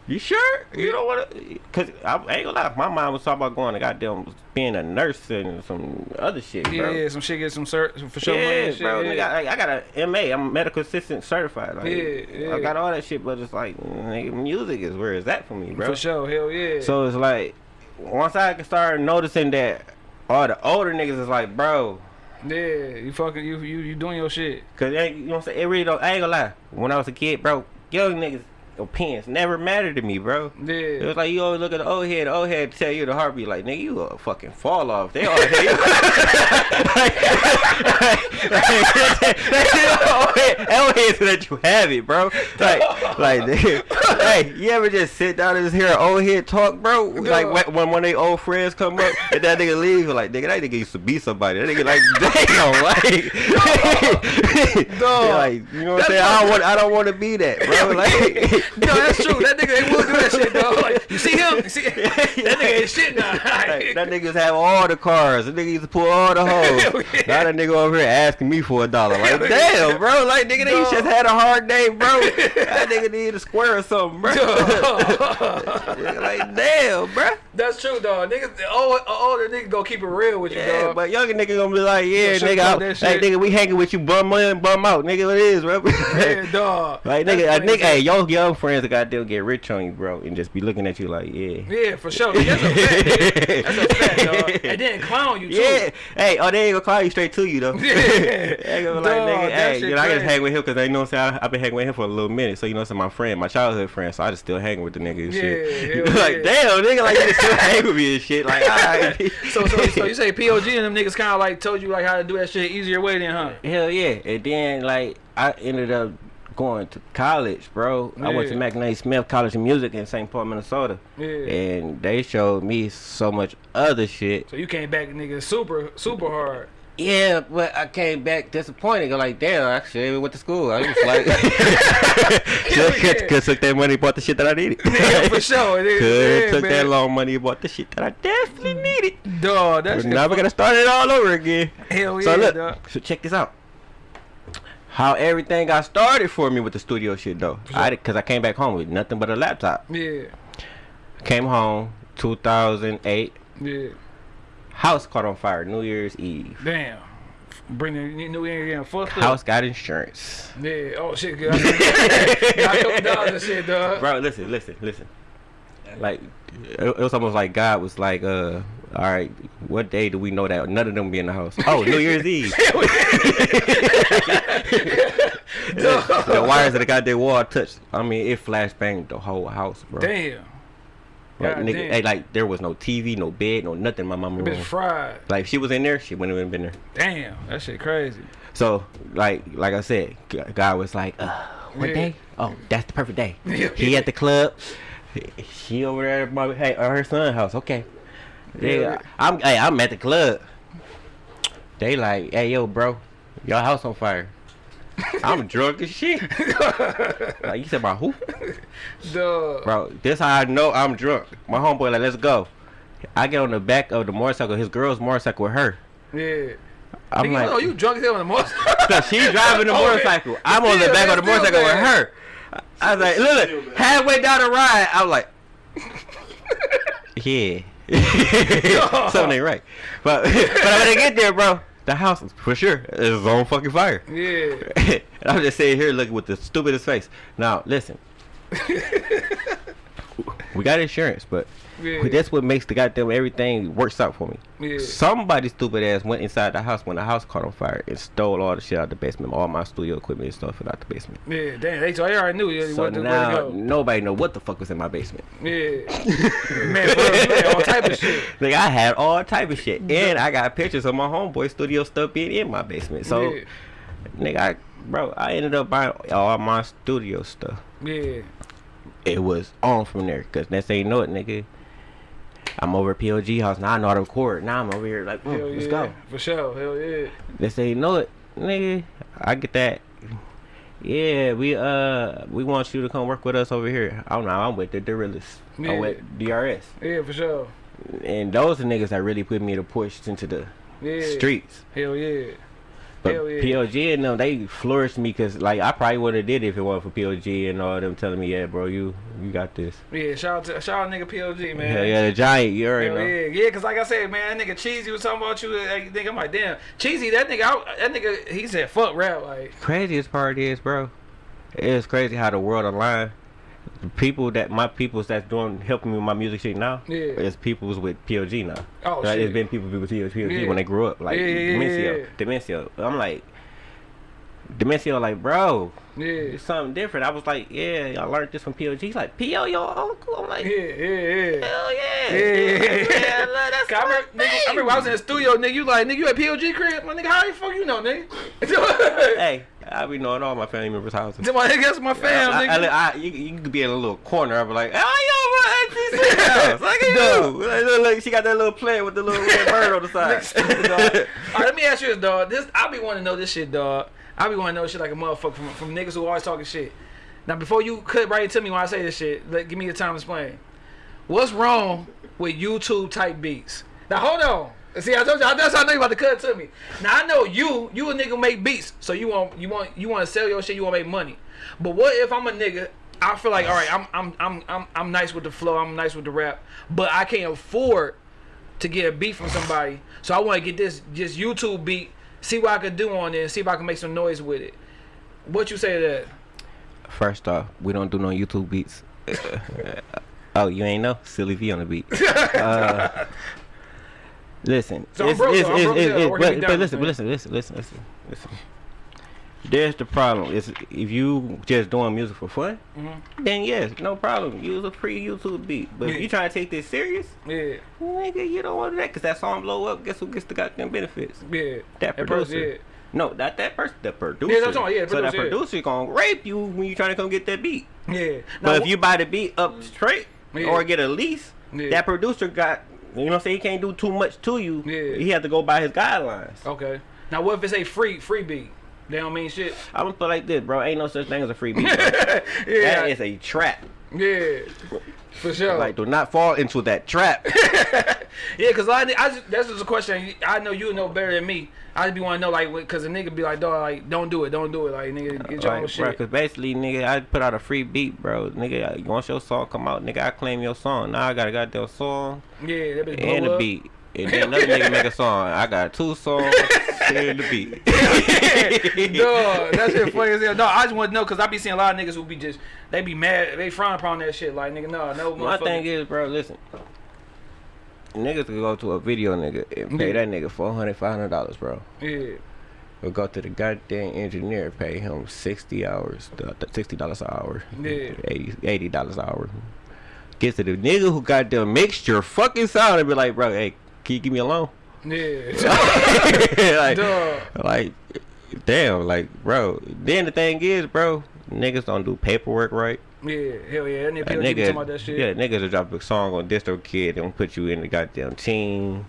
B: you sure? You don't want to? Cause I, I ain't gonna lie, my mom was talking about going to goddamn being a nurse and some other shit,
A: yeah,
B: bro.
A: yeah, some shit get some cert for sure.
B: Yeah,
A: and shit,
B: bro.
A: yeah.
B: I, I got a MA. I'm a medical assistant certified. Like,
A: Yeah, yeah.
B: I got all that shit, but it's like, nigga, music is where is that for me, bro.
A: For sure, hell yeah.
B: So it's like, once I can start noticing that all the older niggas is like, bro,
A: yeah, you fucking you you you doing your shit.
B: Cause you know what I'm saying? It really don't. I ain't gonna lie. When I was a kid, bro, young niggas opinions never mattered to me, bro. It was like you always look at the old head, the old head tell you the heartbeat, like nigga, you a fucking fall off. They all hate you. Old heads let you have it, bro. Like, like, nigga, hey, you ever just sit down and just hear an old head talk, bro? Like when when one of their old friends come up and that nigga leave, you're like, nigga, that nigga used to be somebody. That nigga like, damn, like, like, you know what I'm saying? I don't want, I don't want to be that, bro. Like,
A: no, that's true. That nigga ain't will do that shit, dog. Like, you see him? You see that nigga ain't shit now.
B: Like, that niggas have all the cars. That nigga used to pull all the hoes.
A: Yeah.
B: Now that nigga over here asking me for a dollar. Like, damn, bro. Like, nigga, they
A: Dog.
B: just had a hard day, bro. that nigga need a square or something, bro. Like, damn, bro.
A: That's true, dog. Niggas, the old, older nigga gonna keep it real with you,
B: Yeah,
A: dog.
B: but younger nigga gonna be like, yeah,
A: Yo, shut
B: nigga, I- hey,
A: shit.
B: nigga, we hanging with you, bum in, bum out, nigga. What it is, bro?
A: yeah, dog.
B: Like nigga, a nigga, hey, your young friends that got goddamn get rich on you, bro, and just be looking at you like, yeah.
A: Yeah, for sure. That's a fact. That's a fact, dog. And then clown you too.
B: Yeah. Hey, oh, they ain't gonna call you straight to you though.
A: Yeah.
B: they gonna like, nigga, hey, you know, I just hang with him because they know what I'm saying. I, I've been hanging with him for a little minute, so you know, it's my friend, my childhood friend, so I just still hanging with the nigga and
A: Yeah,
B: shit.
A: hell
B: like,
A: yeah.
B: damn, nigga, like you still hang with me and shit. Like.
A: So, so, so you say POG and them niggas kind of like told you like how to do that shit easier way then, huh?
B: Hell yeah. And then like I ended up going to college, bro. I went to
A: Yeah.
B: McNally Smith College of Music in St. Paul, Minnesota.
A: Yeah.
B: And they showed me so much other shit.
A: So you came back, nigga, super, super hard.
B: Yeah, but I came back disappointed. Like, damn, I should have went to school. I was like, could
A: yeah.
B: could took that money, bought the shit that I needed.
A: Yeah, for sure. It is,
B: Could
A: yeah,
B: took
A: man.
B: that long money, bought the shit that I definitely needed.
A: Dog, that's
B: now we gotta start it all over again.
A: hell
B: So
A: yeah,
B: look,
A: dog.
B: so check this out. How everything got started for me with the studio shit though. I cause I came back home with nothing but a laptop.
A: Yeah,
B: Came home 2008.
A: yeah.
B: House caught on fire New Year's Eve.
A: Damn. Bring the new year in fucked up.
B: House got insurance.
A: Yeah. Oh shit, good. I got a couple dollars and shit, dog.
B: Bro, listen, listen, listen. Like it, it was almost like God was like, uh, all right, what day do we know that none of them be in the house? Oh, New Year's Eve. the wires of the goddamn wall touched. I mean, it flashbanged the whole house, bro.
A: Damn.
B: Like,
A: God
B: nigga,
A: damn.
B: hey, like there was no TV, no bed, no nothing. My mama room.
A: fried.
B: Like if she was in there, she wouldn't have been there.
A: Damn. That shit crazy.
B: So like, like I said, God was like, uh, what
A: Yeah.
B: day? Oh, that's the perfect day. He at the club. She over there at my hey, at her son's house. Okay.
A: Yeah.
B: I'm hey, I'm at the club. They like, hey yo, bro, your house on fire. I'm drunk as shit. like you said about who?
A: Dog.
B: Bro, this how I know I'm drunk. My homeboy like, let's go. I get on the back of the motorcycle, his girl's motorcycle with her.
A: Yeah.
B: I'm
A: Nigga,
B: like,
A: oh, you drunk as hell on the motorcycle.
B: so she's driving the
A: Oh, man.
B: motorcycle. I'm on the back of the
A: man,
B: motorcycle with her. I was like, look, halfway down the ride, I was like, yeah. Something ain't right. But, but when I get there, bro, the house for sure is on fucking fire.
A: yeah.
B: and I'm just sitting here looking with the stupidest face. Now, listen. we got insurance, but
A: Yeah.
B: that's what makes the goddamn everything works out for me.
A: Yeah.
B: Somebody stupid ass went inside the house when the house caught on fire and stole all the shit out the basement, all my studio equipment and stuff out the basement.
A: Yeah, damn. They, so they already knew yeah,
B: So
A: what to, where
B: now
A: go.
B: nobody know what the fuck was in my basement.
A: Yeah. man, real, man, all type of shit.
B: Like I had all type of shit, and I got pictures of my homeboy studio stuff being in my basement. So,
A: yeah.
B: nigga, I, bro, I ended up buying all my studio stuff.
A: Yeah.
B: it was on from there. Cause next thing you know it, nigga, I'm over at POG house. Now I know how to record. Now I'm over here like, mm, let's
A: yeah.
B: go.
A: For sure. Hell yeah.
B: They say, you know it, nigga, I get that. Yeah, we uh we want you to come work with us over here. I don't know. I'm with the Gorillas.
A: Yeah.
B: I'm with DRS,
A: Yeah, for sure.
B: and those are niggas that really put me to push into the
A: Yeah.
B: streets.
A: Hell yeah.
B: But
A: yeah.
B: POG and them, they flourished me because like I probably would have did it if it wasn't for POG and all them telling me, yeah, bro, you you got this.
A: Yeah, shout out to shout out nigga POG, man.
B: Hell yeah, the giant, you already
A: Hell
B: know.
A: yeah, yeah, cause like I said, man, that nigga Cheesy was talking about you. Like, nigga, I'm like, damn, Cheesy, that nigga, I, that nigga, he said, fuck rap, like,
B: craziest part is, bro, it's crazy how the world aligned. The people that my peoples that's doing helping me with my music shit now,
A: Yeah.
B: it's people's with POG now.
A: Oh,
B: like,
A: shit.
B: It's been people with POG
A: Yeah.
B: when they grew up, like
A: Yeah, yeah, yeah,
B: Demencio,
A: yeah.
B: Demencio. I'm like, Demencio like, bro,
A: Yeah.
B: it's something different. I was like, yeah, I learned this from POG. He's like, PO, your uncle. I'm like,
A: Yeah, yeah, yeah.
B: hell yeah.
A: Yeah, yeah, yeah.
B: look, that's
A: I remember, nigga, I remember when I was in the studio, nigga, you like, nigga, you at POG crib? My nigga, how the fuck you know, nigga?
B: Hey, I be knowing all my family members' houses.
A: my nigga, that's my fam,
B: I,
A: nigga.
B: I, I, you, you could be in a little corner. I'd be like, oh, yo, my auntie house. Look at you. Like, look, look, she got that little plant with the little red bird on the side.
A: All right, let me ask you this, dog. This I be wanting to know this shit, dog. I be wanting to know shit like a motherfucker from, from niggas who always talking shit. Now, before you cut right to me when I say this shit, let, give me the time to explain. What's wrong with YouTube type beats? Now, hold on. See, I told you, that's how I know you about to cut to me. Now, I know you, you a nigga make beats, so you want, you want, you want to sell your shit, you want to make money. But what if I'm a nigga? I feel like, all right, I'm, I'm, I'm, I'm, I'm nice with the flow, I'm nice with the rap, but I can't afford to get a beat from somebody. So I want to get this just YouTube beat, see what I can do on it, and see if I can make some noise with it. What you say to that?
B: First off, we don't do no YouTube beats. oh, you ain't know? Silly V on the beat. Uh, listen,
A: So I'm broke. I'm broke, yeah,
B: it's-
A: working
B: but, but listen,
A: man.
B: listen, listen, listen, listen, listen. There's the problem. Is if you just doing music for fun,
A: Mm-hmm.
B: then yes, no problem. Use a free YouTube beat. But
A: Yeah.
B: if you trying to take this serious,
A: Yeah,
B: nigga, you don't want that because that song blow up. Guess who gets the goddamn benefits?
A: yeah.
B: That
A: That
B: producer.
A: yeah.
B: No, not that person. The producer.
A: Yeah, that's I'm- yeah, the
B: so that
A: producer, yeah.
B: producer gonna rape you when you trying to come get that beat.
A: Yeah.
B: But
A: Now,
B: if you buy the beat up straight
A: Yeah.
B: or get a lease,
A: Yeah.
B: that producer got you know saying he can't do too much to you.
A: Yeah.
B: He had to go by his guidelines.
A: okay. Now what if it's a free free beat? They don't mean shit.
B: I'm gonna put like this, bro. Ain't no such thing as a free beat.
A: Yeah.
B: That is a trap.
A: yeah. For sure.
B: Like, do not fall into that trap.
A: Yeah, cause I, I just, that's just a question. I know you know better than me. I just be want to know like, cause a nigga be like, dog, like, don't do it, don't do it, like, nigga, get your own
B: Like, bro,
A: shit.
B: cause basically, nigga, I put out a free beat, bro. Nigga, once your song come out, nigga, I claim your song. Now I got a goddamn song
A: Yeah, that bitch
B: and
A: blow up.
B: beat. And then another nigga make a song. I got two songs and the beat.
A: Dog, that shit funny as hell. No, I just want to know because I be seeing a lot of niggas who be just they be mad, they frown upon that shit. Like nigga, no, no.
B: My thing is, bro, listen. Niggas could go to a video nigga and pay
A: Yeah.
B: that nigga 400 500 dollars, bro.
A: yeah,
B: Or go to the goddamn engineer, pay him 60 hours, $60 an hour.
A: Yeah.
B: 80 dollars an hour. Get to the nigga who got the mixture fucking sound and be like, bro, hey, can you give me a loan?
A: yeah,
B: like, like, damn, like, bro. Then the thing is, bro, niggas don't do paperwork right.
A: yeah. Hell yeah, that nigga,
B: A
A: people talking about that shit.
B: Yeah, niggas will drop a song on DistroKid and put you in the goddamn team.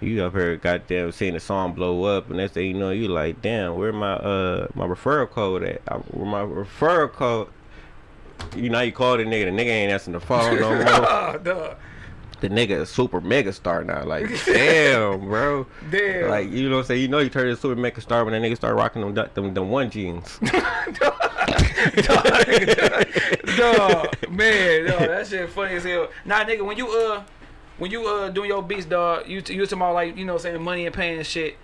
B: You up here goddamn seeing the song blow up and next thing you know you like, damn, where my uh my referral code at? I, where my referral code you know you call the nigga, the nigga ain't answering the phone no more.
A: Dog.
B: The nigga a super mega star now. Like, damn, bro.
A: Damn.
B: Like, you know what I'm saying? You know you turn into a super mega star when that nigga start rocking them them, them one jeans.
A: dog, man, dog, that shit funny as hell. Nah, nigga, when you uh, when you uh doing your beats, dog, you you talking about like you know saying money and paying and shit.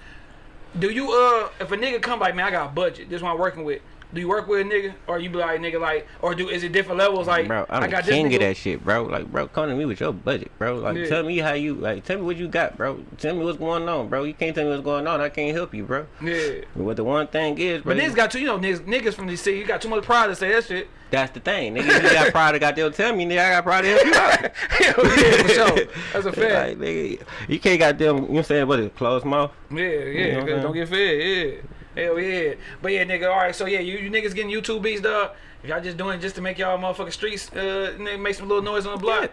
A: Do you uh, if a nigga come like, man, I got a budget. This one I'm working with. Do you work with a nigga, or you be like nigga like, or do is it different levels? Like,
B: bro, I'm
A: I
B: the
A: got
B: king
A: this
B: of that shit, bro. Like, bro, come to me with your budget, bro. Like,
A: Yeah.
B: tell me how you, like, tell me what you got, bro. Tell me what's going on, bro. You can't tell me what's going on. I can't help you, bro.
A: Yeah.
B: But what the one thing is, bro,
A: But niggas got too, you know, niggas, niggas from the city, you got too much pride to say that shit.
B: that's the thing. Nigga, you got pride to goddamn tell me, nigga, I got pride to help you out.
A: Hell yeah, for sure. That's a fact.
B: Like, nigga, you can't goddamn, you know what I'm saying, what is it, closed mouth?
A: Yeah, yeah,
B: You know
A: don't get fed, yeah. Hell yeah. But yeah, nigga, alright, so yeah, you, you niggas getting YouTube beats, dog. If y'all just doing it just to make y'all motherfucking streets, uh, nigga, make some little noise on the block,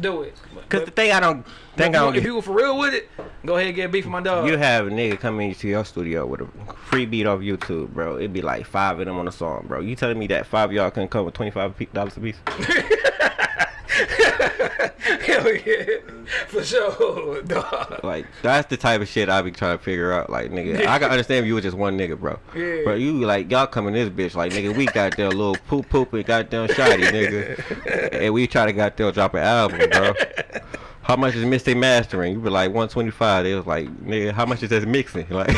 A: do it.
B: Because the thing I don't think I don't
A: you, if you were for real with it, go ahead and get a beat for my dog.
B: you have a nigga come into your studio with a free beat off YouTube, bro. It'd be like five of them on a song, bro. You telling me that five of y'all couldn't come with $25 a piece?
A: Hell yeah. For sure, dog.
B: Like that's the type of shit I be trying to figure out. Like nigga, I can understand if you was just one nigga, bro.
A: Yeah.
B: But you like y'all coming this bitch like nigga, we got their little poop poop and goddamn shoddy nigga, and we try to goddamn drop an album, bro. How much is mixing mastering? You be like 125. They was like, nigga, how much is that mixing? Like,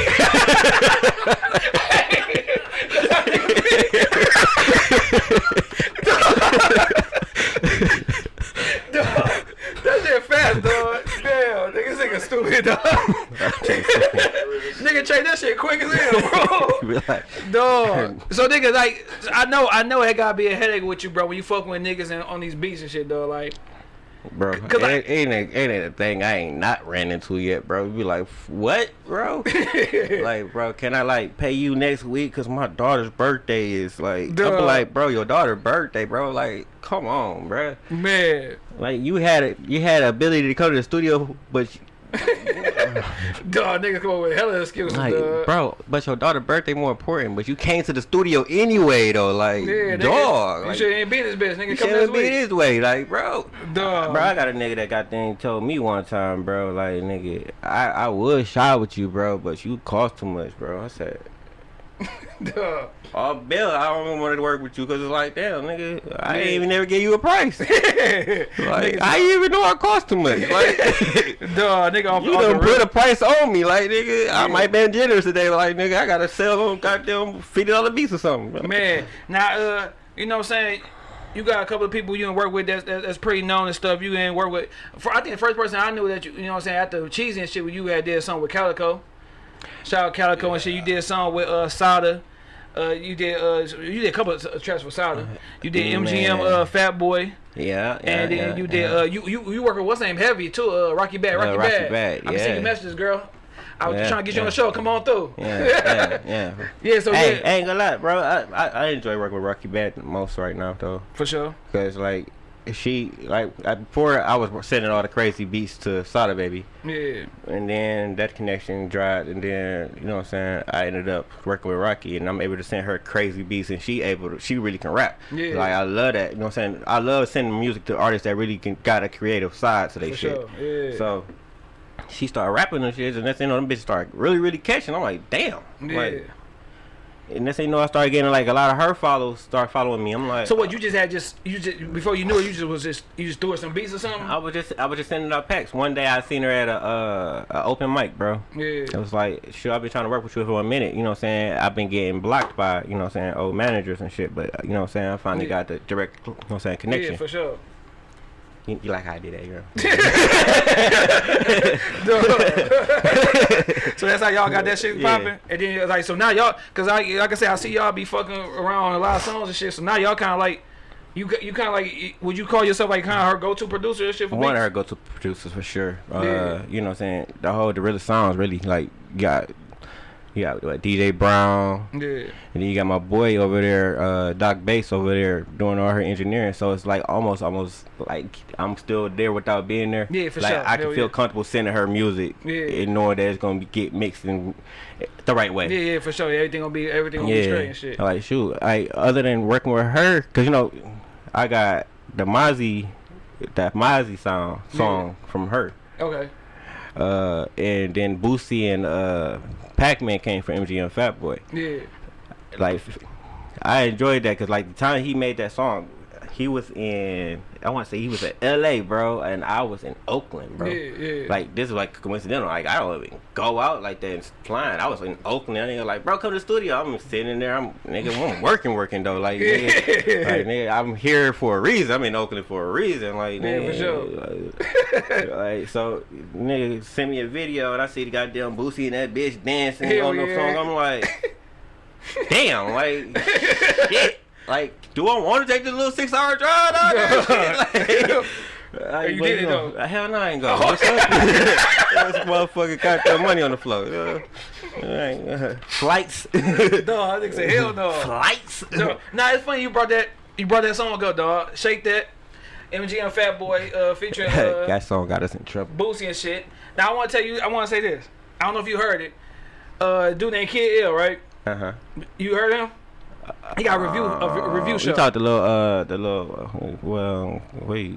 A: Dog. That shit fast, dog. Damn, nigga. this nigga dog. nigga change that shit quick as hell, bro.
B: Like,
A: Dog. So nigga, like, I know, I know it gotta be a headache with you, bro, when you fucking with niggas and on these beats and shit, dog. Like,
B: bro, it
A: 'Cause I-
B: ain't, it ain't, it ain't a thing I ain't not ran into yet, bro. You be like, what, bro? like, bro, can I like pay you next week? Cause my daughter's birthday is like, I be like, bro, your daughter's birthday, bro. Like, come on, bro.
A: man,
B: Like, you had it, you had ability to come to the studio, but
A: dog, niggas come up with hella excuses,
B: like,
A: dog.
B: bro, but your daughter's birthday more important. But you came to the studio anyway, though. Like,
A: Yeah, nigga,
B: dog,
A: you
B: like,
A: should ain't be this bitch, nigga.
B: you
A: Come
B: shouldn't
A: this
B: be
A: week.
B: this way, like, bro.
A: Dog.
B: Bro, I got a nigga that got thing told me one time, bro. Like, nigga, I I would shy with you, bro, but you cost too much, bro. I said,
A: Dog.
B: oh, Bill, I don't even want to work with you because it's like, damn, nigga, I ain't even never give you a price. like, I didn't even know I cost too much. Like,
A: Dog, nigga off,
B: you
A: off
B: done put a price on me, like, nigga. I
A: Yeah.
B: might been generous today, like, nigga, I gotta sell them goddamn fifty dollar beats or something.
A: Man, now, uh, you know what I'm saying? You got a couple of people you didn't work with that's, that's, pretty known and stuff. You didn't work with. For, I think the first person I knew that you, you know what I'm saying, after Cheesy and shit, when you had did something with Calico. Shout out Calico and shit. You did a song with uh, Sada. Uh, you did uh, you did a couple of uh, tracks with Sada. You did MGM uh, Fat Boy,
B: Yeah, yeah,
A: and then
B: yeah,
A: you did
B: yeah.
A: uh, you you you work with what's name Heavy too, uh, Rocky Badd,
B: Uh,
A: Rocky,
B: Rocky
A: Badd.
B: Bad,
A: I
B: yeah.
A: your messages, girl. I was
B: Yeah,
A: trying to get you on
B: yeah.
A: the show. Come on through.
B: yeah, yeah, yeah.
A: Yeah, so
B: hey,
A: yeah,
B: I ain't gonna lie, bro. I, I I enjoy working with Rocky Badd the most right now, though.
A: for sure.
B: Cause like she like I, before I was sending all the crazy beats to Sada Baby,
A: Yeah,
B: and then that connection dried, and then you know what I'm saying. I ended up working with Rocky, and I'm able to send her crazy beats, and she able to she really can rap.
A: Yeah.
B: Like I love that. You know what I'm saying. I love sending music to artists that really can got a creative side to their shit.
A: sure. Yeah.
B: So. She started rapping and shit, and thing you know, them bitches started really, really catching. I'm like, damn.
A: yeah.
B: Like, and thing you know, I started getting like a lot of her follows start following me. I'm like,
A: So what you just had just you just before you knew it you just was just you just threw doing some beats or something?
B: I was just I was just sending out packs. One day I seen her at a uh a open mic, bro.
A: Yeah.
B: It was like, sure, I've been trying to work with you for a minute. You know what I'm saying? I've been getting blocked by, you know what I'm saying, old managers and shit. But, uh, you know what I'm saying? I finally
A: Yeah.
B: got the direct, you know what I'm saying, connection.
A: Yeah, for sure.
B: You, you like how I did that, girl?
A: so that's how y'all got that shit
B: Yeah.
A: popping. And then like so now y'all cause I like I said I see y'all be fucking around on a lot of songs and shit. So now y'all kind of like you you kind of like would you call yourself like kind of her go to producer and shit for
B: One of her go-to producers for sure. Uh,
A: Yeah.
B: You know what I'm saying? The whole, the really songs really, like, got, you got what, DJ Brown,
A: Yeah.
B: And then you got my boy over there, uh, Doc Bass over there doing all her engineering. So it's like almost, almost like I'm still there without being there.
A: Yeah, for
B: like,
A: sure.
B: I can
A: Hell
B: feel
A: yeah.
B: comfortable sending her music
A: Yeah.
B: and knowing that it's gonna be, get mixed in the right way.
A: Yeah, yeah, for sure. Everything gonna be everything gonna be straight and shit.
B: Like shoot, I other than working with her, cause you know, I got the Mozzy, that Mozzy sound song from her.
A: Okay.
B: Uh, and then Boosie and uh, Pac-Man came from MGM Fat Boy
A: Yeah.
B: like I enjoyed that because like the time he made that song, he was in I want to say he was in L.A. bro, and I was in Oakland, bro.
A: Yeah, yeah.
B: Like this is like coincidental. Like I don't even go out like that and flying. I was in Oakland. And nigga like, bro, come to the studio. I'm sitting in there. I'm nigga, I'm working, working though. Like, nigga, like nigga, I'm here for a reason. I'm in Oakland for a reason. Like,
A: Yeah, for
B: sure. like, like, so nigga send me a video and I see the goddamn Boosie and that bitch dancing
A: Hell
B: on the
A: yeah.
B: song. I'm like, damn, like shit. Like, do I want to take this little six hour drive out there? Like,
A: you did it, though.
B: Hell no, I ain't go. What's up? This motherfucker got that money on the floor. Uh, uh, flights.
A: no, I think say hell no.
B: Flights.
A: no. Nah, it's funny you brought that you brought that song up, dog. Shake that. MGM Fat Boy uh, featuring uh,
B: that song got us in trouble.
A: Boosie and shit. Now I want to tell you, I want to say this. I don't know if you heard it. Uh, dude named Kid Ill, right?
B: Uh huh.
A: You heard him? He got a review a re- review show.
B: We talked the little, uh, the little, uh, well, wait,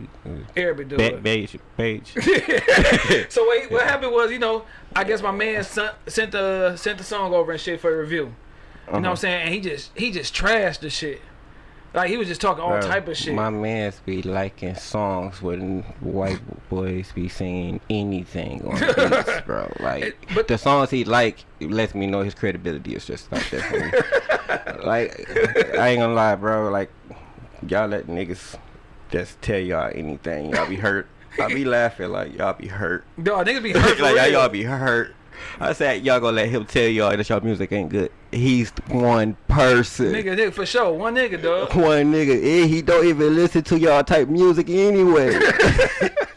A: Arabic dude.
B: ba- page, page.
A: so wait, what happened was, you know, I guess my man sent sent the sent the song over and shit for a review. You know what I'm saying? And he just he just trashed the shit. Like he was just talking all
B: Bro,
A: type of shit.
B: My mans be liking songs when white boys be singing anything on beats, bro. Like
A: It- but-
B: the songs he like lets me know his credibility is just not there for me. like I ain't gonna lie, bro. Like y'all let niggas just tell y'all anything. Y'all be hurt. I be laughing like y'all be hurt.
A: Dog, niggas be hurt.
B: like y'all be hurt. I said y'all gonna let him tell y'all that y'all music ain't good. He's one person.
A: Nigga, nigga, for sure. One nigga, dog.
B: One nigga. Eh, he don't even listen to y'all type music anyway.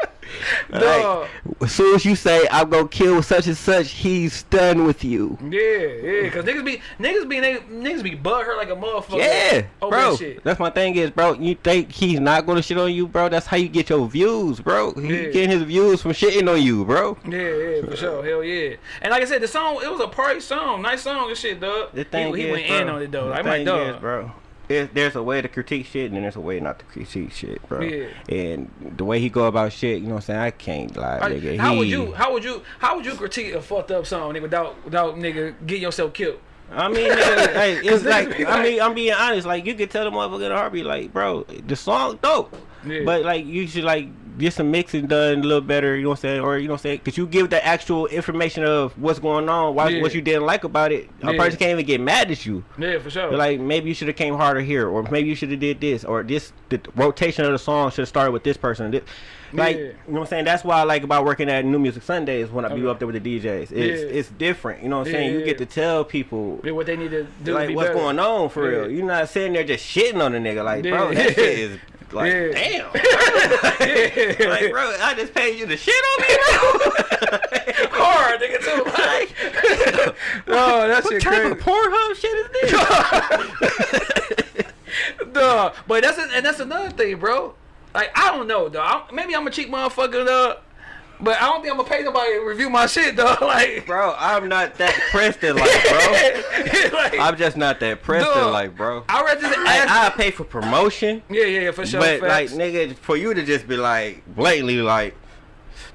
B: Like, as soon as you say I'm gonna kill such and such, he's done with you.
A: Yeah, yeah, cause niggas be niggas be niggas, niggas be butt hurt like a motherfucker.
B: Yeah,
A: oh,
B: bro.
A: that.
B: That's my thing is, bro. You think he's not gonna shit on you, bro? That's how you get your views, bro. He
A: Yeah.
B: getting his views from shitting on you, bro.
A: Yeah, yeah, for sure. Hell yeah. And like I said, the song it was a party song, nice song and shit, dog.
B: The thing
A: he, he went
B: bro,
A: in on it though.
B: the
A: like,
B: thing
A: dog.
B: is, bro. There's, there's a way to critique shit and then there's a way not to critique shit, bro.
A: Yeah.
B: And the way he go about shit, you know what I'm saying? I can't lie,
A: Like,
B: nigga.
A: how
B: he,
A: would you how would you how would you critique a fucked up song nigga without without nigga getting yourself killed?
B: I mean, nigga, hey, it's
A: niggas
B: like, I mean, I'm being honest. Like, you could tell the motherfucker in a heartbeat, like, bro, the song dope.
A: Yeah.
B: But, like, you should, like, get some mixing done a little better, you know what I'm saying? Or, you know what I'm saying? Because you give the actual information of what's going on, why,
A: Yeah.
B: what you didn't like about it. A
A: Yeah.
B: person can't even get mad at you.
A: Yeah, for sure.
B: They're like, maybe you should have came harder here, or maybe you should have did this, or this, the rotation of the song should have started with this person. This. Like,
A: Yeah.
B: you know what I'm saying? That's why I like about working at New Music Sundays when I be up there with the DJs. It's, it's different, you know what I'm saying? You get to tell people
A: what they need to do
B: like what's
A: better.
B: going on for real. You're not sitting there just shitting on a nigga like, bro, that shit is like,
A: Yeah.
B: damn.
A: Yeah.
B: like, bro, I just paid you the shit on me, bro.
A: Hard, nigga, too. Like, oh, that
B: what
A: shit
B: type
A: crazy.
B: of Pornhub shit is this?
A: Duh. But that's and that's another thing, bro. Like I don't know, dog. Maybe I'm a cheap motherfucker, dog. But I don't think I'm gonna pay nobody to review my shit, though. Like,
B: bro, I'm not that Preston like, bro.
A: like,
B: I'm just not that Preston like, bro.
A: I read this.
B: I, I pay for promotion,
A: yeah, yeah, yeah, for sure.
B: but like, nigga, for you to just be like blatantly like.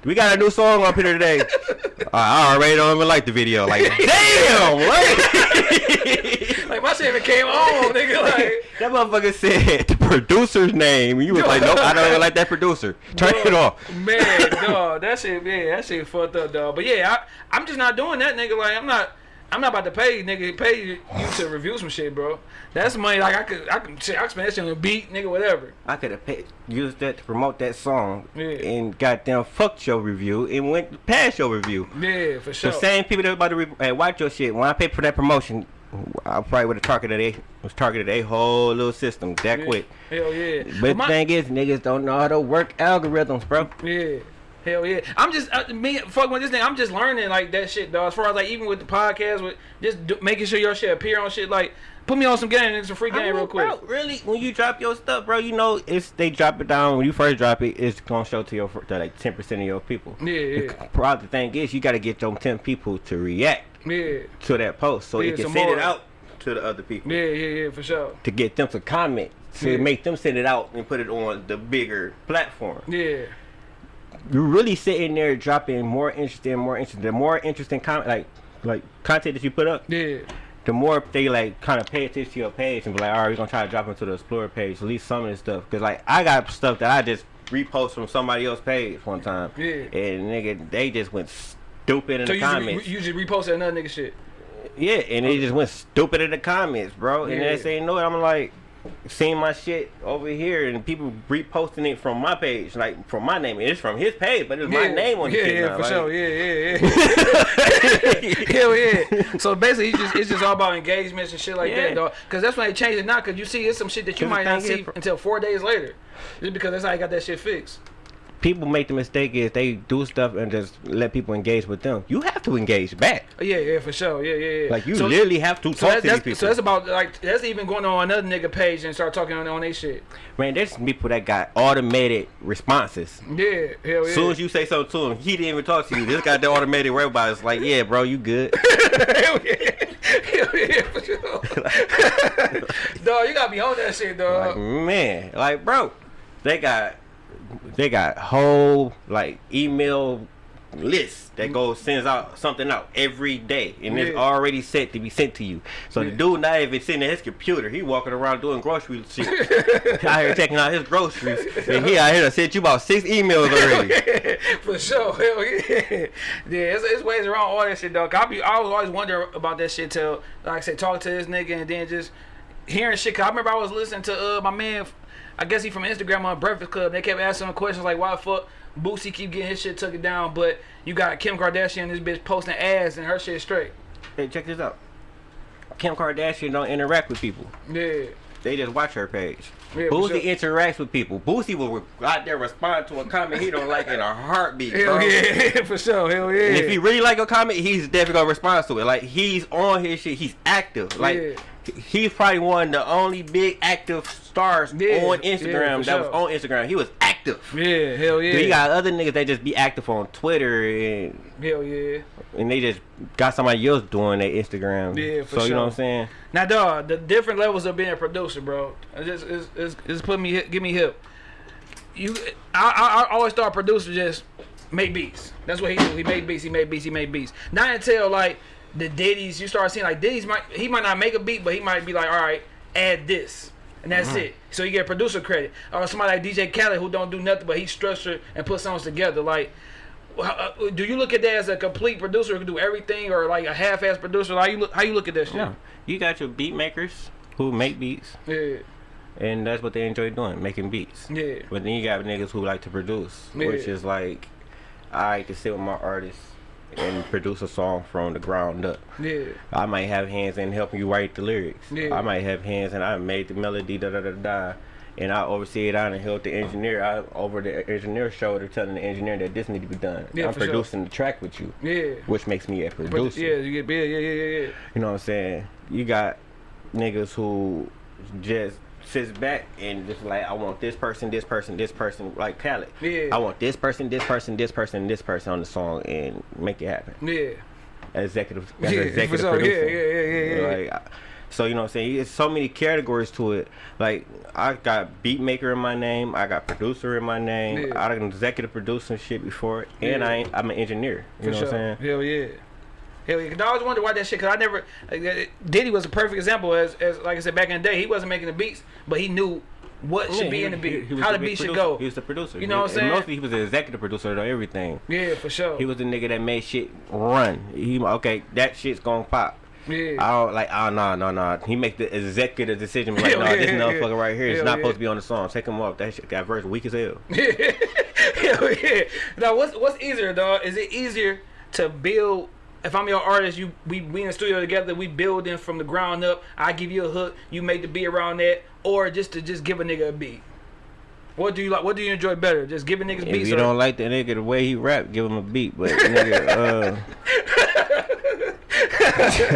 B: We got a new song up here today. I already don't even like the video. Like, damn, what?
A: Like my shit even came on, nigga. Like,
B: That motherfucker said the producer's name. You was like, nope, I don't even like that producer. Turn it off.
A: man, dog, that shit, yeah, that shit fucked up, dog. But yeah, I, I'm just not doing that, nigga. Like, I'm not. I'm not about to pay nigga pay you to review some shit, bro. That's money like I could I could shit, I could spend that shit on a beat, nigga, whatever.
B: I could have paid, used that to promote that song
A: Yeah.
B: and goddamn fucked your review and went past your review.
A: Yeah, for sure.
B: The same people that about to re- hey, watch your shit. When I paid for that promotion, I probably would have targeted a was targeted a whole little system that
A: Yeah.
B: quick.
A: Hell yeah.
B: But
A: my-
B: the thing is, niggas don't know how to work algorithms, bro.
A: Yeah. Hell yeah. I'm just uh, me fucking with this thing. I'm just learning like that shit, dog. As far as like even with the podcast, with just do, making sure your shit appear on shit. Like put me on some game and some free
B: I
A: game
B: mean,
A: real quick.
B: Bro, really, when you drop your stuff, bro, you know it's they drop it down. When you first drop it, it's gonna show to your to like ten percent of your people.
A: Yeah, yeah.
B: The problem, the thing is, you got to get them ten people to react
A: Yeah.
B: to that post, so
A: Yeah,
B: you can send
A: more.
B: it out to the other people
A: Yeah, yeah, yeah, for sure.
B: to get them to comment, to
A: Yeah.
B: make them send it out and put it on the bigger platform.
A: Yeah.
B: You're really sitting there dropping more interesting, more interesting, the more interesting comment, like like content that you put up.
A: Yeah.
B: the more they like kind of pay attention to your page and be like, all right, we're gonna try to drop into the Explorer page, at least some of this stuff. Cause like I got stuff that I just repost from somebody else's page one time,
A: Yeah.
B: and nigga, they just went stupid in
A: So
B: the
A: you
B: comments.
A: re- you just reposted another nigga shit.
B: yeah, and they just went stupid in the comments, bro. And
A: Yeah.
B: they say no, I'm like. Seeing my shit over here and people reposting it from my page, like from my name. It's from his page, but it's my name on the
A: Yeah,
B: shit
A: yeah,
B: now,
A: for
B: like-
A: sure. Yeah, yeah, yeah. Hell yeah. So basically, it's just, it's just all about engagements and shit like
B: Yeah.
A: that, dog. Because that's when they change it now. Because you see, it's some shit that you might not see until four days later. Just because that's how you got that shit fixed.
B: People make the mistake is they do stuff and just let people engage with them. You have to engage back.
A: Yeah, yeah, for sure. Yeah, yeah, yeah.
B: Like you
A: so,
B: literally have to
A: So,
B: talk
A: that,
B: to these people.
A: so that's about like that's even going on another nigga page and start talking on on they shit.
B: Man, there's some people that got automated responses.
A: Yeah, hell yeah.
B: As soon as you say something to him, he didn't even talk to you. This guy the automated robot. It's like, yeah, bro, you good.
A: hell yeah, hell yeah, for sure. dog, you gotta be on that shit,
B: like,
A: dog.
B: man, like, bro, they got, they got whole like email lists that goes sends out something out every day, and it's already set to be sent to you. So the dude not even sitting at his computer. He walking around doing grocery shit. out here checking out his groceries, and he out here done sent you about six emails already.
A: For sure, hell yeah. Yeah, it's, it's ways around all that shit, dog. I be, I was always wonder about that shit till, like I said, talk to this nigga and then just hearing shit. Cause I remember I was listening to uh my man, I guess he from Instagram on Breakfast Club. They kept asking him questions like, why the fuck Boosie keep getting his shit took it down, but you got Kim Kardashian, this bitch posting ads and her shit straight.
B: Hey, check this out. Kim Kardashian don't interact with people.
A: Yeah.
B: They just watch her page.
A: Yeah,
B: Boosie
A: sure.
B: interacts with people. Boosie will out there respond to a comment he don't like in a heartbeat,
A: Hell
B: bro.
A: yeah, for sure. Hell yeah.
B: And if he really like a comment, he's definitely gonna respond to it. Like he's on his shit. He's active. Like
A: Yeah.
B: he's probably one of the only big active stars
A: Yeah,
B: on Instagram
A: for
B: that was on Instagram. He was active.
A: yeah, hell yeah.
B: But you got other niggas that just be active on Twitter and
A: hell yeah.
B: and they just got somebody else doing their Instagram.
A: Yeah, for
B: so you know what I'm saying?
A: Now, dog, the different levels of being a producer, bro. It just, it's, it's, it's put me, give me hip. You, I, I, I always thought producer just make beats. That's what he do. He made beats. He made beats. He made beats. Not until like the Diddy's, you start seeing like Diddy's might, he might not make a beat, but he might be like, all right, add this. And that's it. So you get producer credit. Or somebody like DJ Khaled who don't do nothing, but he structured and put songs together. Like, uh, do you look at that as a complete producer who can do everything, or like a half-ass producer? How you look? How you look at that shit?
B: No. You got your beat makers who make beats
A: Yeah,
B: and that's what they enjoy doing, making beats.
A: yeah,
B: But then you got niggas who like to produce, which is like I like to sit with my artists and produce a song from the ground up.
A: yeah,
B: I might have hands in helping you write the lyrics.
A: Yeah.
B: I might have hands and I made the melody da da da da. And I oversee it out and help the engineer out over the engineer shoulder telling the engineer that this need to be done.
A: Yeah,
B: I'm
A: for sure.
B: producing the track with you.
A: yeah.
B: Which makes me a producer.
A: yeah, you get yeah, yeah, yeah, yeah.
B: You know what I'm saying? You got niggas who just sits back and just like I want this person, this person, this person, like Khaled.
A: Yeah.
B: I want this person, this person, this person, this person on the song and make it happen.
A: Yeah,
B: Executive, as
A: Yeah,
B: executive
A: sure. Yeah,
B: producer.
A: yeah, yeah, yeah, yeah.
B: Like, so you know what I'm saying? There's so many categories to it. Like I got beat maker in my name, I got producer in my name,
A: Yeah.
B: I got executive producer shit before, and
A: Yeah.
B: I ain't, I'm an engineer. You
A: for
B: know
A: sure.
B: what I'm saying?
A: Hell yeah. Hell yeah. I always wonder why that shit. Cause I never. Like, uh, Diddy was a perfect example. As, as like I said back in the day, he wasn't making the beats, but he knew what should be
B: he-
A: in the
B: he-
A: beat,
B: he was
A: how the
B: big
A: beat should go.
B: He was the producer.
A: You know what I'm saying?
B: Mostly he was the executive producer of everything.
A: Yeah, for sure.
B: He was the nigga that made shit run. He okay, that shit's gonna pop.
A: yeah.
B: I don't like. Oh no, no, no. He make the executive decision. Like, no,
A: yeah,
B: this
A: yeah,
B: motherfucker right here is not
A: yeah.
B: supposed to be on the song. Take him off. That shit, that verse weak as hell.
A: Hell yeah. Now, what's what's easier, dog? Is it easier to build? If I'm your artist, you we we in the studio together, we building from the ground up. I give you a hook, you make the beat around that, or just to just give a nigga a beat. What do you like? What do you enjoy better? Just giving niggas
B: If
A: beats.
B: you
A: or-
B: don't like the nigga the way he rap, give him a beat. But nigga, uh,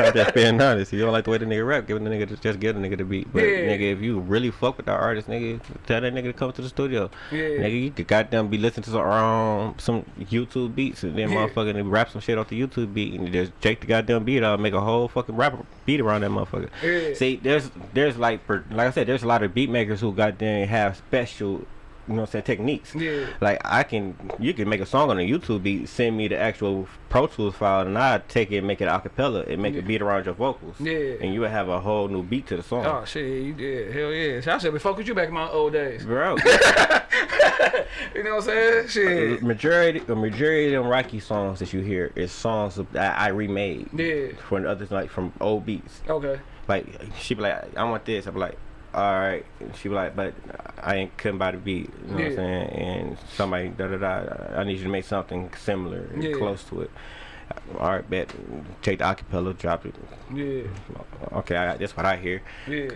B: I'm just being honest. If you don't like the way the nigga rap, give the nigga just give the nigga the beat. But
A: Yeah.
B: nigga, if you really fuck with that artist, nigga, tell that nigga to come to the studio.
A: Yeah.
B: Nigga, you could goddamn be listening to some um, some YouTube beats and then
A: Yeah.
B: motherfucking rap some shit off the YouTube beat and just take the goddamn beat out, and make a whole fucking rap beat around that motherfucker.
A: Yeah.
B: See, there's there's like like I said, there's a lot of beat makers who goddamn have special, you know, what I'm saying techniques.
A: Yeah.
B: Like I can, you can make a song on a YouTube beat, send me the actual Pro Tools file, and I take it and make it a cappella and make
A: Yeah.
B: a beat around your vocals.
A: Yeah.
B: And you would have a whole new beat to the song.
A: Oh shit, you did. Hell yeah. So I should be fuck with you back in my old days.
B: Bro,
A: You know what I'm saying?
B: Uh, the
A: Shit.
B: majority, the majority of them Rocky songs that you hear is songs that I remade
A: Yeah.
B: the others, like from old beats.
A: Okay.
B: Like she be like, I want this. I be like, all right. And she was like, but I ain't couldn't buy the beat. You know what I'm saying? And somebody da da da. I need you to make something similar, and
A: Yeah.
B: close to it. All right, bet. Take the acapella, drop it.
A: Yeah.
B: Okay, I, that's what I hear.
A: Yeah.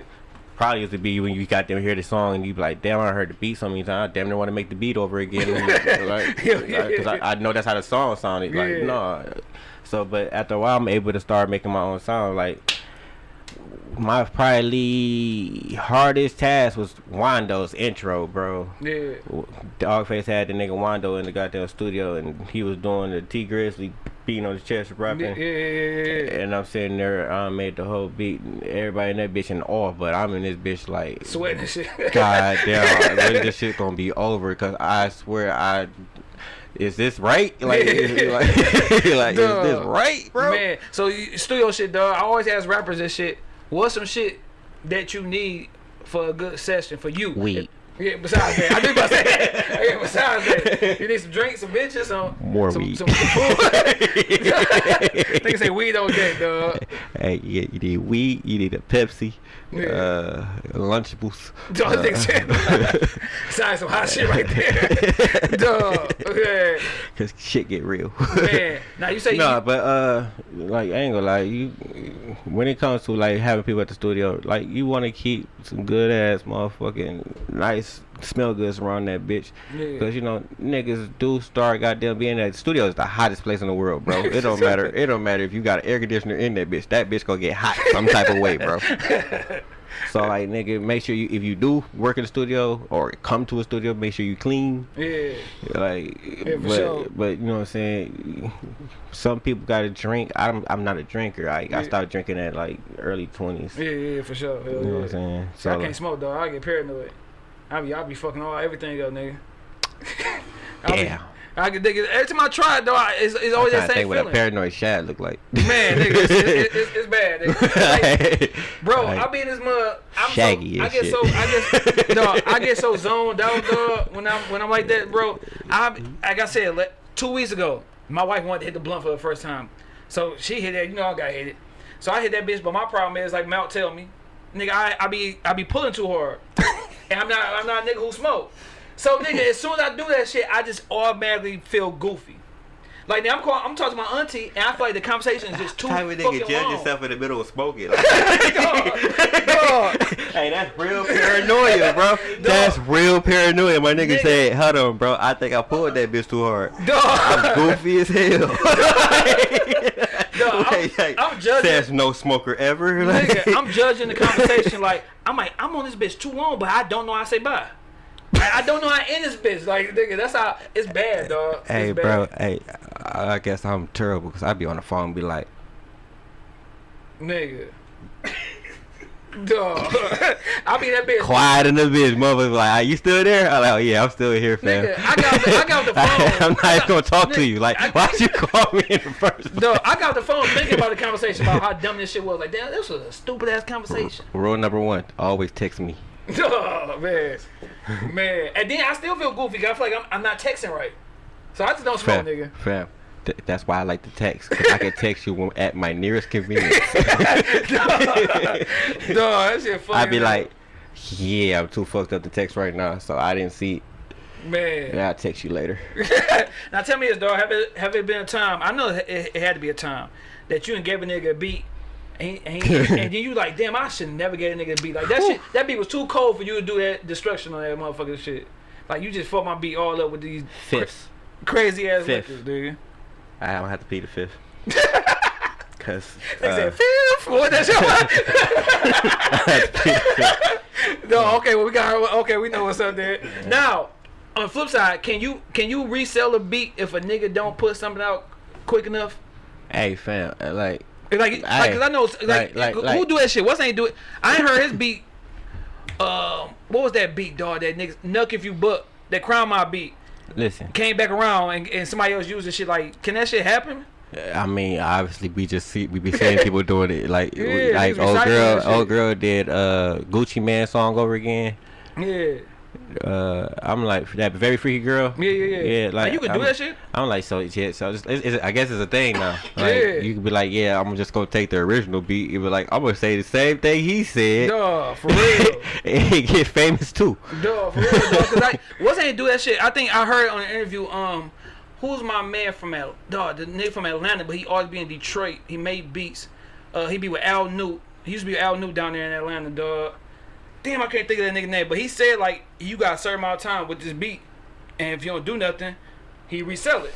B: Probably used to be when you got them hear the song and you be like, damn, I heard the beat so many times. I damn near want to make the beat over again. like,
A: Yeah, yeah,
B: because I, I know that's how the song sounded. Like,
A: Yeah.
B: no. So, but after a while, I'm able to start making my own sound. Like, my probably hardest task was Wando's intro, bro.
A: Yeah.
B: Dogface had the nigga Wando in the goddamn studio and he was doing the Tee Grizzley beating on his chest
A: Yeah.
B: rapping.
A: Yeah. Yeah. yeah.
B: And I'm sitting there, I made the whole beat. and Everybody in that bitch in awe, but I'm in this bitch like,
A: Sweating shit.
B: God damn, this shit gonna be over? Cause I swear I, is this right? Like, is, like, like is this right, bro?
A: Man, so you, studio shit, dog. I always ask rappers this shit. What's some shit that you need for a good session for you?
B: Weed.
A: Yeah, besides that, I do about that. Yeah, besides that, you need some drinks, some bitches, some
B: More
A: some,
B: weed.
A: some food. Nigga say weed on deck, dog.
B: Hey, you, you need weed, you need a Pepsi. Uh, Lunchables.
A: Dog, nigga said, Sign some hot shit right there. Dog, okay.
B: Cause shit get real.
A: Man, now you say
B: no,
A: you,
B: but uh, like I ain't gonna lie, you when it comes to like having people at the studio, like you want to keep some good ass motherfucking nice smell goods around that bitch,
A: Yeah.
B: cause you know niggas do start goddamn being at the studio is the hottest place in the world, bro. It don't matter. It don't matter if you got an air conditioner in that bitch. That bitch gonna get hot some type of way, bro. So like nigga, make sure you if you do work in the studio or come to a studio, make sure you clean.
A: yeah.
B: Like,
A: for
B: but,
A: sure.
B: but you know what I'm saying. Some people got to drink. I'm I'm not a drinker. I
A: Yeah.
B: I started drinking at like early twenties.
A: Yeah, yeah, for sure. Hell
B: You know what I'm saying. So
A: I can't smoke, though, I get paranoid. I be, I be fucking all everything up, nigga. I be-
B: damn.
A: I can dig it. Every time I try it, though, I- it's, it's always that same
B: think what a paranoid shad look like.
A: Man, nigga, it's, it's, it's, it's bad. Nigga. Like, Bro,
B: Like,
A: I be in this mud. I'm
B: Shaggy
A: so, I get
B: shit.
A: so I get dog, I get so zoned out, dog. When I'm when I'm like that, bro. I like I said, like, two weeks ago, my wife wanted to hit the blunt for the first time, so she hit that. You know, I got hit it. So I hit that bitch, but my problem is like Mount tell me, nigga, I, I be I be pulling too hard, and I'm not I'm not a nigga who smoke. So nigga, as soon as I do that shit, I just automatically feel goofy. Like now I'm calling, I'm talking to my auntie, and I feel like the conversation is just too
B: of
A: fucking
B: nigga judge
A: long.
B: yourself in the middle of smoking.
A: Dog.
B: hey, that's real paranoia, bro. That's real paranoia. My nigga,
A: Nigga.
B: said, "Hold on, bro. I think I pulled that bitch too hard.
A: Dog.
B: I'm goofy as hell."
A: Dog, I'm-
B: Like,
A: I'm judging-
B: Says no smoker ever. Like-
A: Nigga, I'm judging the conversation like I'm like I'm on this bitch too long, but I don't know how to say bye. I don't know how to end this bitch. Like nigga, that's how it's bad, dog. It's
B: Hey,
A: bad.
B: bro. Hey, I I guess I'm terrible because I'd be on the phone and be like,
A: nigga. Dog, I'll be that bitch.
B: quiet in the bitch. Motherfucker, like, are you still there? I'm like, oh, yeah, I'm still here, fam.
A: Nigga, I got the, I got the phone.
B: I'm not even gonna talk to you. Like,
A: I-
B: why'd you call me in the first place?
A: Dog, I got the phone thinking about the conversation about how dumb this shit was. Like, damn, this was a stupid ass conversation.
B: Rule number one: always text me.
A: Dog, man, man. And then I still feel goofy. I feel like I'm, I'm not texting right. So I just don't smoke,
B: Fam,
A: nigga.
B: fam. Th- that's why I like to text. 'cause I can text you when, at my nearest convenience.
A: Dog, that shit funny.
B: I'd be
A: as
B: like, yeah, I'm too fucked up to text right now, so I didn't see.
A: man.
B: Yeah, I'll text you later.
A: now tell me this, dog. Have it have it been a time? I know it, it had to be a time that you and gave a nigga a beat, and, and, and then you like, damn, I should never get a nigga a beat like that. Shit, that beat was too cold for you to do that destruction on that motherfucking shit. Like you just fucked my beat all up with these
B: Fifth.
A: crazy ass
B: Fifth.
A: liquors, nigga.
B: I don't have to be the fifth. Cause
A: They
B: uh,
A: said fifth. What that shit? no, okay, well we got okay, we know what's up there. Now, on the flip side, can you can you resell a beat if a nigga don't put something out quick enough?
B: hey fam, uh, like
A: Like, like,
B: Aye.
A: cause I know, like,
B: Like- like-
A: who
B: like-
A: do that shit? What's ain't do it? I ain't heard his beat. Um, what was that beat, dog? That nigga, Knuck if you buck, that crown my beat
B: listen.
A: came back around and, and somebody else using shit. Like, can that shit happen?
B: I mean, obviously, we just see we be seeing people doing it. Like,
A: Yeah,
B: like old girl, old girl did uh Gucci Mane song over again.
A: Yeah,
B: Uh, I'm like that very freaky girl.
A: yeah, yeah, yeah.
B: Yeah,
A: like, you can
B: I'm,
A: do that shit.
B: I'm like so yeah. So it's, it's, it's, I guess it's a thing now. Like,
A: Yeah.
B: You could be like, yeah, I'm just gonna take the original beat. You be like, I'm gonna say the same thing he said.
A: Dog, for real.
B: and get famous too.
A: Dog, for real. Cause I wasn't ain't do that shit. I think I heard on an interview. Um, who's my man from Al? Dog, the nigga from Atlanta, but he always be in Detroit. He made beats. Uh, he be with Al Newt. He used to be Al Newt down there in Atlanta, dog. Damn, I can't think of that nigga name. But he said like you got a certain amount of time with this beat, and if you don't do nothing, he resell it.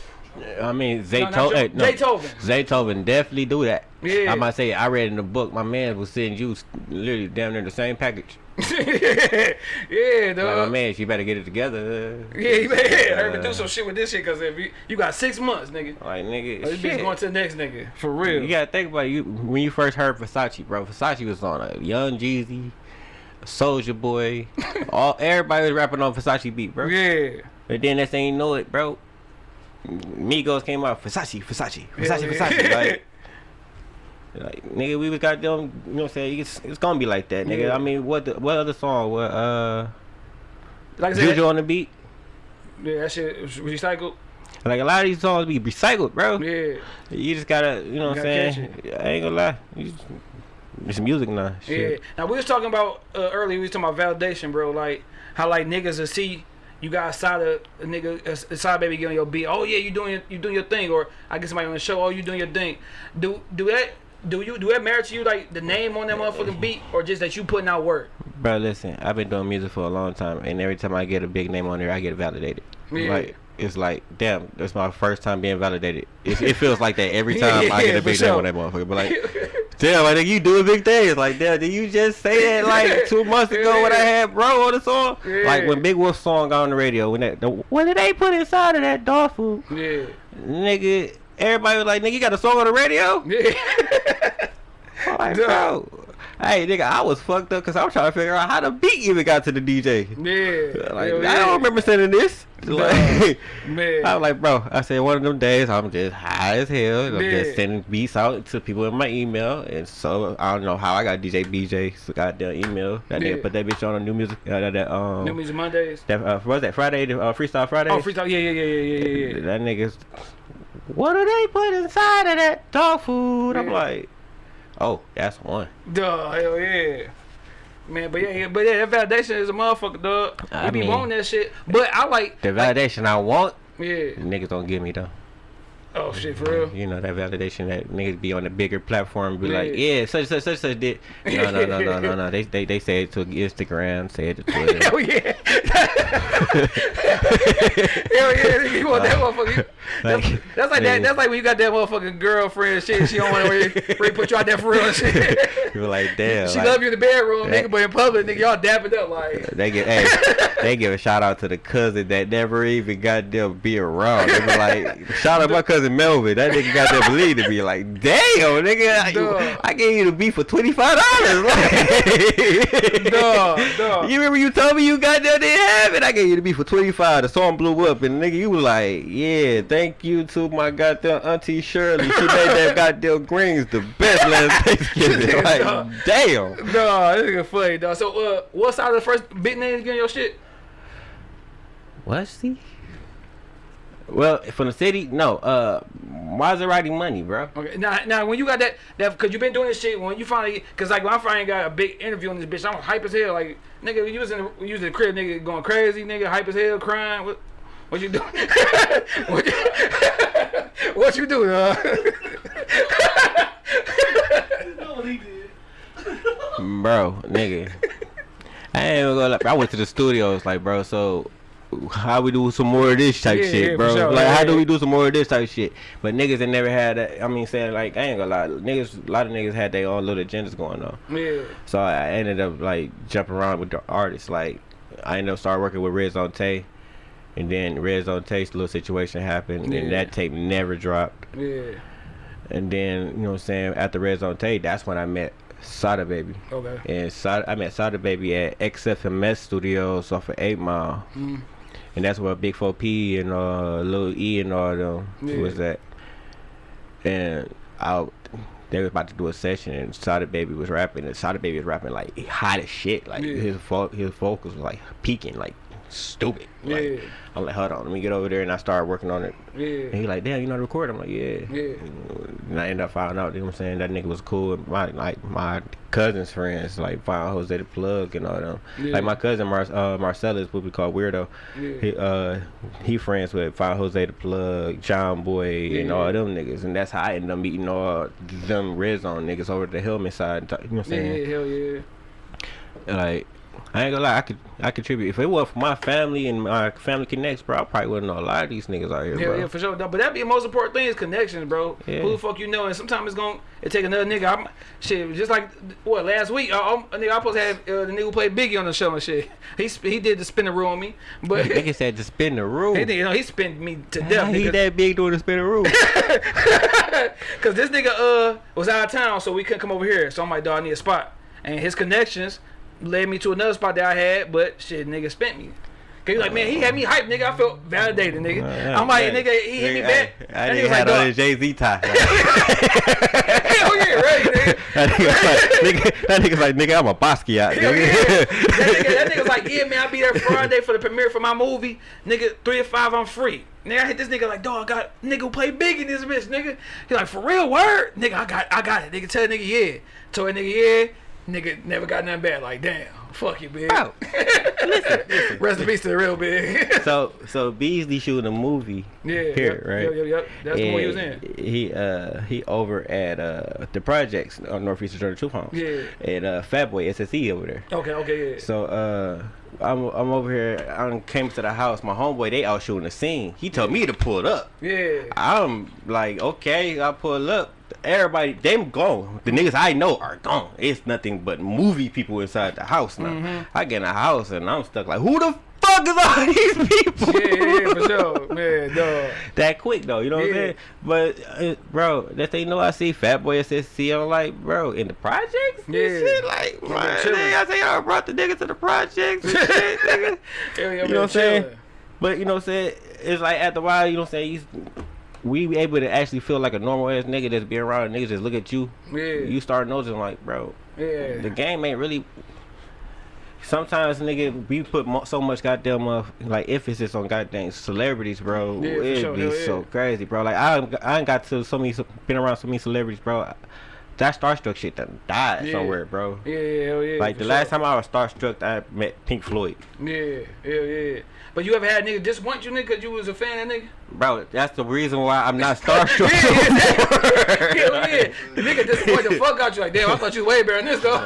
B: I mean,
A: No, not
B: Zaytoven.
A: Joe- Zaytoven.
B: Zaytoven definitely do that.
A: Yeah.
B: I might say I read in the book. My man was sending you literally down there the same package.
A: yeah,
B: Like my man, you better get it together.
A: yeah, heard me
B: Uh,
A: do some shit with this shit because if you, you got six months, nigga.
B: Like nigga,
A: This bitch
B: shit.
A: going to the next nigga for real.
B: You gotta think about it. you when you first heard Versace, bro. Versace was on a Young Jeezy, Soulja Boy, all everybody was rapping on Versace beat, bro.
A: Yeah.
B: But then next thing you know it, bro. Migos came out Versace, Versace, Versace,
A: Yeah,
B: Versace.
A: yeah.
B: Like, like nigga, we was goddamn. You know what I'm saying? It's, it's gonna be like that, nigga.
A: Yeah.
B: I mean, what the, what other song? What uh.
A: Like I said,
B: Juju on the beat.
A: yeah, that shit was recycled.
B: Like a lot of these songs be recycled, bro.
A: Yeah,
B: You just gotta, you know what I'm saying? I ain't gonna lie. It's music now.
A: yeah. Now we was talking about uh, earlier. We was talking about validation, bro. Like how like niggas will see you got a side of a nigga, a, side baby getting your beat. Oh yeah, you doing your, you doing your thing, or I get somebody on the show. Oh, you doing your thing. Do do that. Do you do that matter to you like the name on that motherfucking beat or just that you putting out work?
B: Bro, listen, I've been doing music for a long time, and every time I get a big name on there, I get validated.
A: Yeah.
B: Like it's like, damn, that's my first time being validated. It, it feels like that every time I get a big
A: for
B: name
A: sure.
B: on that motherfucker. But like, damn, I think you doing big things. Like, damn, did you just say that like two months ago when I had bro on the song?
A: Yeah.
B: Like when Big Wolf song got on the radio, when that, the, what did they put inside of that dog food,
A: Yeah,
B: nigga? Everybody was like, nigga, you got a song on the radio?
A: yeah,
B: I'm like,
A: Duh.
B: bro. Hey, nigga, I was fucked up because I was trying to figure out how the beat even got to the DJ.
A: yeah.
B: Like,
A: Hell
B: I don't remember sending this. Like,
A: Man.
B: I was like, bro, I said one of them days I'm just high as hell. and I'm
A: Yeah.
B: just sending beats out to people in my email. And so I don't know how I got DJ BJ's goddamn email. That
A: Yeah.
B: nigga put that bitch on a new music. Uh, that, that, um,
A: New Music Mondays.
B: that, uh, what was that Friday? The, uh, Freestyle Friday?
A: Oh, freestyle. Yeah, yeah, yeah, yeah, yeah, yeah, yeah.
B: That nigga's. What do they put inside of that dog food? I'm like, oh, that's one.
A: Duh, hell yeah. Man, but yeah, yeah, but yeah, that validation is a motherfucker, dog.
B: I
A: we be
B: mean-
A: wanting that shit. But I like,
B: The validation I want,
A: yeah.
B: niggas don't give me though.
A: Oh shit, for real.
B: You know that validation that niggas be on a bigger platform, be like,
A: Yeah.
B: yeah, such such such such did. No, no, no, no, no, no. They they they say it to Instagram, say it to Twitter.
A: Hell yeah. Hell yeah, you want that motherfucker. That's,
B: Like,
A: that's like that. That's like when you got that motherfucking girlfriend and shit. She don't want to really, really put you out there for real and shit.
B: You're like, damn.
A: she
B: like,
A: love you in the bedroom,
B: that-
A: nigga, but in public, nigga, y'all dapping up like.
B: They give hey, they give a shout out to the cousin that never even got there be around. They be like, shout out my cousin Melvin. That nigga got that believe to be like, damn, nigga,
A: Duh.
B: I, I gave you the beef for twenty five dollars.
A: Duh, duh.
B: You remember you told me you got that didn't have it? I gave you the beef for twenty five. The song blew up, and nigga, you was like, yeah, thank you to my goddamn auntie Shirley. She made that goddamn greens the best last Thanksgiving. Like,
A: Duh.
B: damn.
A: Nah, this nigga funny, dog. So, uh, what side of the first big name getting your shit?
B: What's he? Well, from the city, no. Uh, Maserati money, bro.
A: Okay, now, now when you got that, that, cause you been doing this shit. When you finally, cause like when I finally got a big interview on this bitch, I'm hype as hell. Like, nigga, you was in, the, you was in the crib, nigga, going crazy, nigga, hype as hell, crying. What, what you doing? what, you, what you doing? Uh?
B: Bro, nigga. I ain't even gonna lie. I went to the studios, like, bro, so how we do some more of this type
A: Yeah,
B: shit,
A: yeah,
B: bro?
A: sure.
B: Like,
A: Yeah,
B: how do we do some more of this type shit? But niggas that never had that, I mean, saying, like, I ain't gonna lie, niggas, a lot of niggas had their own little agendas going on.
A: yeah,
B: So I ended up, like, jumping around with the artists. Like, I ended up start working with Red Zone Tay. And then Red Zone Tay's little situation happened, and that tape never dropped.
A: yeah.
B: And then, you know what I'm saying, after Red Zone Tay, that's when I met Sada Baby.
A: Okay.
B: And Sada, I met Sada Baby at XFMS Studios off of 8 Mile.
A: Mm.
B: And that's where Big 4P and uh, Lil E and all them
A: Yeah.
B: was at. And I, they was about to do a session and Sada Baby was rapping. And Sada Baby was rapping like hot as shit. Like
A: Yeah.
B: his vo- his vocals was like peaking, like stupid. Like,
A: Yeah.
B: I'm like, hold on, let me get over there. And I started working on it. And
A: Yeah.
B: he like, damn, you know how to record? I'm like, yeah.
A: Yeah.
B: And I end up finding out, you know what I'm saying, that nigga was cool. My like my cousin's friends, like Fine Jose the Plug and all them.
A: Yeah.
B: Like my cousin Mar- uh, Marcellus, what we call Weirdo.
A: Yeah.
B: He uh he friends with Fine Jose the Plug, John Boy, and all them niggas. And that's how I ended up meeting all them Red Zone niggas over the helmet side. You know what I'm saying?
A: Yeah, hell yeah.
B: Like I ain't gonna lie, I could I contribute. If it wasn't for my family and my family connects, bro, I probably wouldn't know a lot of these niggas out here,
A: Yeah,
B: bro.
A: yeah, for sure. No, But that be the most important thing is connections, bro.
B: Yeah.
A: Who the fuck you know? And sometimes it's gonna it take another nigga. I'm, shit, just like what last week, I, I'm, a nigga I supposed to have uh, the nigga who played Biggie on the show and shit. He he did the spinner rule on me, but he
B: Nigga said to spin the room.
A: did, you know he spin me to death.
B: He
A: nigga.
B: that big doing the spin the room?
A: Cause this nigga uh was out of town, so we couldn't come over here. So I'm like, dog, I need a spot. And his connections led me to another spot that I had, but shit, nigga spent me. Cause he like, man, he had me hyped, nigga. I felt validated, nigga. I'm like, nigga, he hit me back.
B: I
A: And he
B: didn't
A: was like,
B: on his Jay Z tie.
A: hell yeah, right? nigga.
B: that nigga like, nigga, that nigga's like, nigga, I'm a Basquiat, nigga.
A: yeah. that, nigga, that nigga's like, yeah, man, I'll be there Friday for the premiere for my movie. Nigga, three to five, I'm free. Nigga, I hit this nigga like, dog, I got nigga who play big in this bitch, nigga. He like, for real, word? Nigga, I got I got it. Nigga, tell nigga, yeah. Told that nigga, yeah. Nigga never got nothing bad. Like, damn, fuck you, big.
B: Bro, listen, listen.
A: Rest in peace to the real big.
B: So, so Beasley shooting a movie
A: yeah,
B: here,
A: yep,
B: right?
A: Yep, yep, yep. That's the one he was in.
B: He uh he over at uh the projects on Northeastern Georgia Troop Homes.
A: Yeah.
B: And uh Fatboy SSE over there.
A: Okay, okay, yeah.
B: So uh I'm I'm over here. I came to the house. My homeboy they out shooting the scene. He told me to pull up.
A: yeah.
B: I'm like, okay, I pull up. Everybody, them gone. The niggas I know are gone. It's nothing but movie people inside the house now.
A: Mm-hmm.
B: I get in the house and I'm stuck like, who the fuck is all these people?
A: Yeah, yeah, yeah, for sure. Man, dog.
B: that quick though, you know what I'm saying? But uh, bro, that they know I see Fat Boy SSE. I'm like, bro, in the projects,
A: Yeah.
B: shit, like, man, I say I brought the niggas to the projects shit, nigga.
A: Yeah,
B: You know what I'm saying? But you know what I'm saying? It's like after a while, you know what I'm saying? We be able to actually feel like a normal ass nigga that's be around niggas just look at you.
A: Yeah.
B: You start noticing like, bro,
A: Yeah.
B: the game ain't really. Sometimes nigga, we put mo- so much goddamn uh, like emphasis on goddamn celebrities, bro.
A: Yeah,
B: It'd
A: sure.
B: be
A: Hell yeah.
B: so crazy, bro. Like I, I ain't got to so many, been around so many celebrities, bro. That starstruck shit done died
A: Yeah.
B: somewhere, bro.
A: Yeah, yeah, hell yeah.
B: Like the last time I was starstruck, I met Pink Floyd.
A: Yeah, hell yeah. But you ever had nigga disappoint you, nigga, because you was a fan of that nigga?
B: Bro, that's the reason why I'm not starstruck.
A: Hell yeah. The nigga disappoint the fuck out you. Like, damn, I thought you was way better than this, though.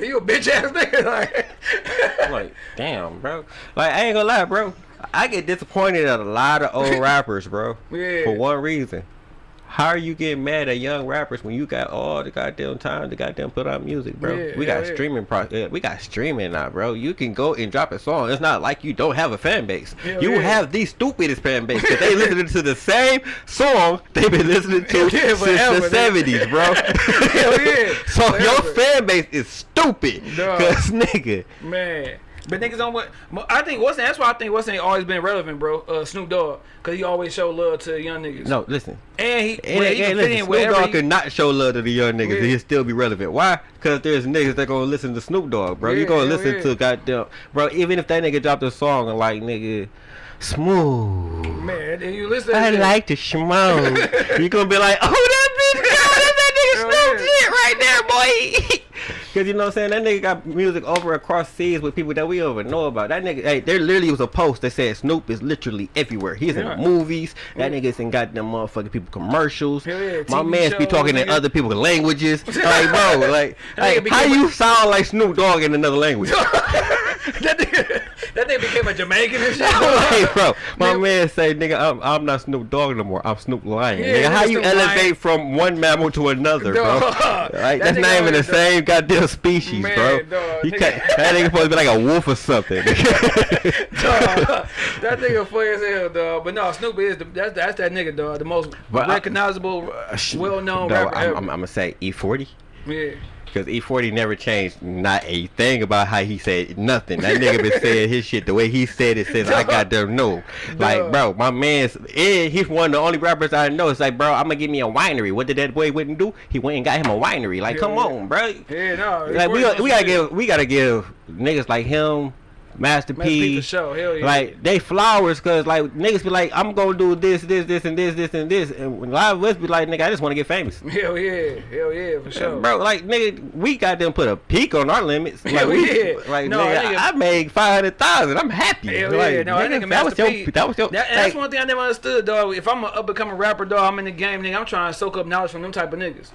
A: you a bitch ass nigga. Like,
B: like, damn, bro. Like, I ain't gonna lie, bro. I get disappointed at a lot of old rappers, bro.
A: Yeah.
B: For one reason. How are you getting mad at young rappers when you got all the goddamn time to goddamn put out music, bro?
A: Yeah,
B: we got
A: yeah.
B: streaming pro- we got streaming now, bro. You can go and drop a song. It's not like you don't have a fan base. You
A: yeah.
B: have the stupidest fan base because they listening to the same song they've been listening to
A: yeah,
B: since
A: forever,
B: the seventies, bro.
A: Hell yeah,
B: So your fan base is stupid, cause nigga.
A: man. But niggas don't want. I think what's that's why I think what's ain't always been relevant, bro. Uh, Snoop Dogg, cause he always show love to young niggas.
B: No, listen.
A: and he,
B: And,
A: well, he
B: and listen, Snoop. Dogg
A: he-
B: could not show love to the young niggas
A: Yeah.
B: and he'll still be relevant. Why? Because there's niggas that gonna listen to Snoop Dogg, bro. you
A: Yeah,
B: gonna listen
A: yeah.
B: to goddamn, bro. Even if that nigga dropped a song and like nigga, smooth.
A: Man, and you listen.
B: I
A: that
B: like to schmo. you gonna be like, oh that bitch, God, that's that nigga Snoop shit right there, boy. Cause you know what I'm saying? That nigga got music over across seas with people that we don't even know about. That nigga, hey, there literally was a post that said Snoop is literally everywhere. He's in
A: Yeah.
B: the movies. That mm. nigga's in goddamn motherfucking people commercials. My
A: TV
B: man's be talking in other people's languages. like, bro, like, like how you sound like Snoop Dogg in another language?
A: that nigga, that nigga became a Jamaican and shit.
B: hey, bro, my
A: Nigga-
B: man say, nigga, I'm, I'm not Snoop Dogg no more. I'm Snoop Lion.
A: Yeah,
B: nigga, how you
A: Snoop
B: elevate
A: Lion.
B: from one mammal to another, bro? Like,
A: That
B: that's not even the same goddamn species,
A: Man,
B: bro.
A: dog,
B: You
A: nigga-
B: can't, that nigga supposed to be like a wolf or something.
A: Dog, that nigga funny as hell, dog. But no, Snoop is the, that's that's that nigga, dog. The most
B: But
A: recognizable, uh, well-known
B: No,
A: rapper
B: I'm. I'm, I'm gonna say E40.
A: yeah,
B: Because E40 never changed not a thing about how he said nothing. That nigga been saying his shit the way he said it since I got there. No, like bro, my man's eh, he's one of the only rappers I know. It's like, bro, I'm gonna give me a winery. What did that boy wouldn't do? He went and got him a winery. Like,
A: Yeah,
B: come
A: yeah.
B: on, bro.
A: yeah, no.
B: Like we we gotta give we gotta give niggas like him, Master
A: the
B: P,
A: show. Hell yeah.
B: like they flowers, cause like niggas be like, I'm gonna do this, this, this, and this, this, and this, and a lot of us be like, nigga, I just want to get famous.
A: hell yeah, hell yeah, for sure.
B: Bro, like nigga, we got them put a peak on our limits. Like
A: Hell
B: we,
A: yeah.
B: like
A: No,
B: nigga,
A: nigga-
B: I made five hundred thousand. I'm happy.
A: Hell
B: like,
A: yeah, no, that
B: nigga,
A: nigga
B: that was
A: Master
B: your,
A: P.
B: that was your.
A: That, and that's one thing I never understood, dog. If I'm a up and coming rapper, dog, I'm in the game, nigga. I'm trying to soak up knowledge from them type of niggas.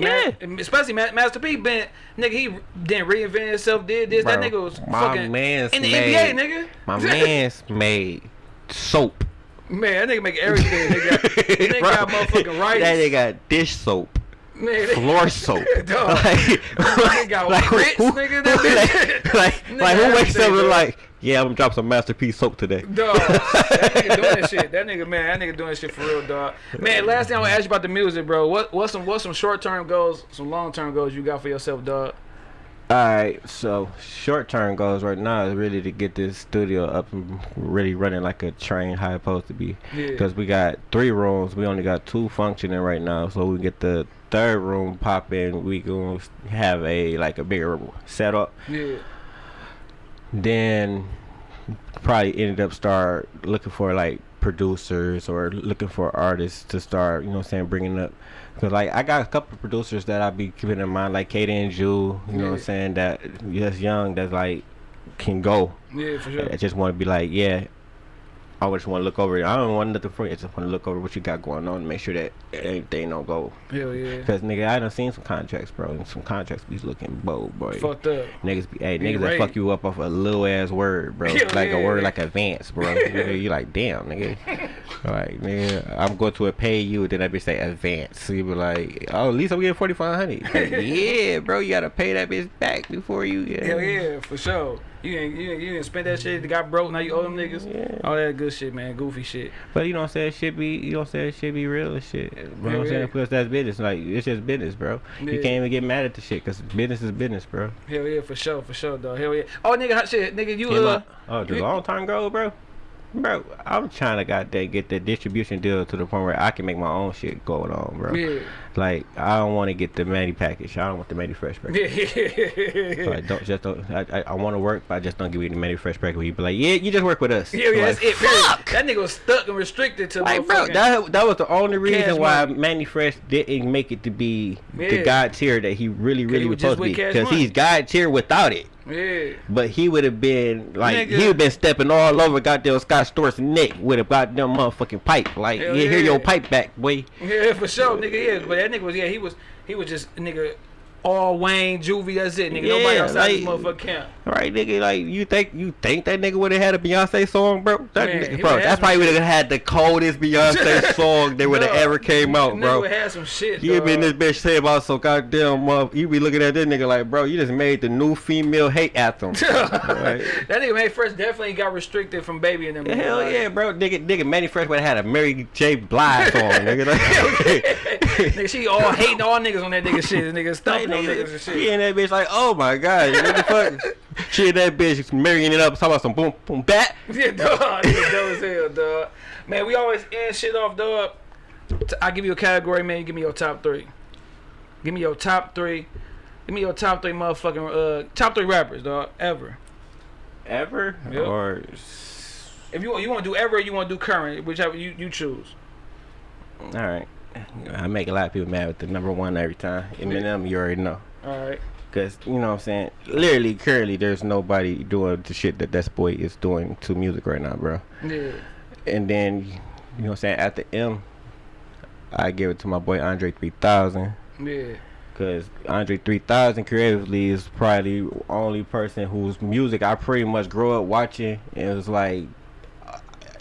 A: Man, especially Ma- Master P, been nigga, he didn't reinvent himself, did this. that nigga was
B: my
A: fucking
B: man's
A: in the
B: made-
A: NBA, nigga.
B: My man's made soap.
A: Man, that nigga make everything. nigga, that nigga got motherfucking rights.
B: That nigga got dish soap.
A: Man,
B: Floor soap.
A: Dog. Nigga got grits, nigga, that
B: like, like,
A: Nigga,
B: like who wakes up and like, yeah, I'm gonna drop some masterpiece soap today.
A: Dog, that nigga doing that shit. That nigga, man, that nigga doing that shit for real, dog. Man, last thing I want to ask you about the music, bro. What what's some what's some short term goals, some long term goals you got for yourself, dog?
B: Alright, so short term goals right now is really to get this studio up and really running like a train how it's supposed to be.
A: Yeah.
B: Because we got three rooms, we only got two functioning right now. So we get the third room pop in, we gonna have a like a bigger setup.
A: Yeah.
B: Then probably ended up start looking for like producers or looking for artists to start, you know what I'm saying, bringing up. Cause like I got a couple of producers that I be keeping in mind, like Katie and Jew, you know what I'm saying, that just young, that's like can go.
A: Yeah, for sure.
B: I just want to be like, yeah. I just want to look over it. I don't want nothing for you. I just want to look over what you got going on and make sure that everything don't go.
A: Hell yeah.
B: Cause nigga, I done seen some contracts, bro, and some contracts be looking bold, boy.
A: Fucked up.
B: Niggas be, hey,
A: Be
B: niggas that fuck you up off a little ass word, bro.
A: Hell
B: like a word
A: yeah.
B: like advance, bro. nigga, you like, damn, nigga. like, nigga, I'm going to pay you, then that bitch say advance. So you be like, oh, at least I'm getting 4500 like, Yeah, bro, you gotta pay that bitch back before you. Yeah.
A: Hell yeah, for sure. You didn't, you didn't, you didn't spend that shit. They got broke. Now you owe them niggas.
B: Yeah.
A: All that good shit, man. Goofy shit.
B: But you know what I'm saying? Shit be, you know what I'm saying? Shit be real and shit. You know what I'm saying?
A: yeah.
B: Because that's business. Like, it's just business, bro.
A: Yeah.
B: You can't even get mad at the shit because business is business, bro.
A: Hell yeah, for sure, for sure, dog. Hell yeah. Oh, nigga, hot shit, nigga, you
B: Came
A: uh,
B: oh, the long time ago, bro. Bro, I'm trying to got that get the distribution deal to the point where I can make my own shit going on, bro.
A: yeah,
B: Like I don't want to get the Mannie package. I don't want the Mannie Fresh package. So I don't just don't. I, I, I want to work, but I just don't give you the Mannie Fresh package. You be like, yeah, you just work with us.
A: yeah, yeah.
B: Like,
A: That's it.
B: fuck!
A: That nigga was stuck and restricted to
B: Like, bro, that that was the only reason why
A: Money.
B: Mannie Fresh didn't make it to be the God tier that he really, really
A: he
B: was supposed to be. Because he's God tier without it.
A: yeah,
B: But he would have been like
A: Nigga.
B: he would have been stepping all over goddamn Scott Storch's neck with a goddamn motherfucking pipe. Like,
A: Hell
B: yeah, here
A: yeah.
B: your pipe back, boy.
A: yeah, for sure, nigga. Yeah, but that nigga was yeah, he was he was just nigga all Wayne Juvie. That's it, nigga. Nobody
B: Yeah,
A: outside this motherfucker camp.
B: Right, nigga, like you think you think that nigga would have had a Beyonce song, bro? That
A: Man,
B: nigga, bro, that's probably would have had the coldest Beyonce song that would have
A: Dog,
B: ever came out,
A: Nigga
B: bro.
A: would have some shit.
B: You be in this bitch say about so goddamn mother. You be looking at this nigga like, bro, you just made the new female hate anthem. Right?
A: that nigga made Fresh definitely got restricted from baby and them.
B: Hell
A: like-
B: yeah, bro. Nigga, nigga, Mannie Fresh would have had a Mary J. Blige song, nigga. Like,
A: nigga, she all hating all niggas on that nigga shit. Nigga
B: Like,
A: stumping on niggas
B: nigga,
A: and shit.
B: and that bitch like, oh my god, what the fuck? She in that bitch is marrying it up, talking about some boom boom bat.
A: Yeah, dog. Nigga dumb as hell, dog. Man, we always end shit off, dog. I give you a category, man. You give me your top three. Give me your top three. Give me your top three motherfucking uh top three rappers, dog, ever.
B: Ever?
A: Yep.
B: Or
A: If you you want to do ever, you want to do current, whichever you you choose.
B: all right. I make a lot of people mad with the number one every time. Eminem, you already know.
A: All right.
B: Cause you know what I'm saying. Literally, currently, there's nobody doing the shit that that boy is doing to music right now, bro.
A: Yeah.
B: And then, you know what I'm saying. At the M, I give it to my boy Andre 3000.
A: Yeah.
B: Cause Andre 3000 creatively is probably the only person whose music I pretty much grew up watching. And it was like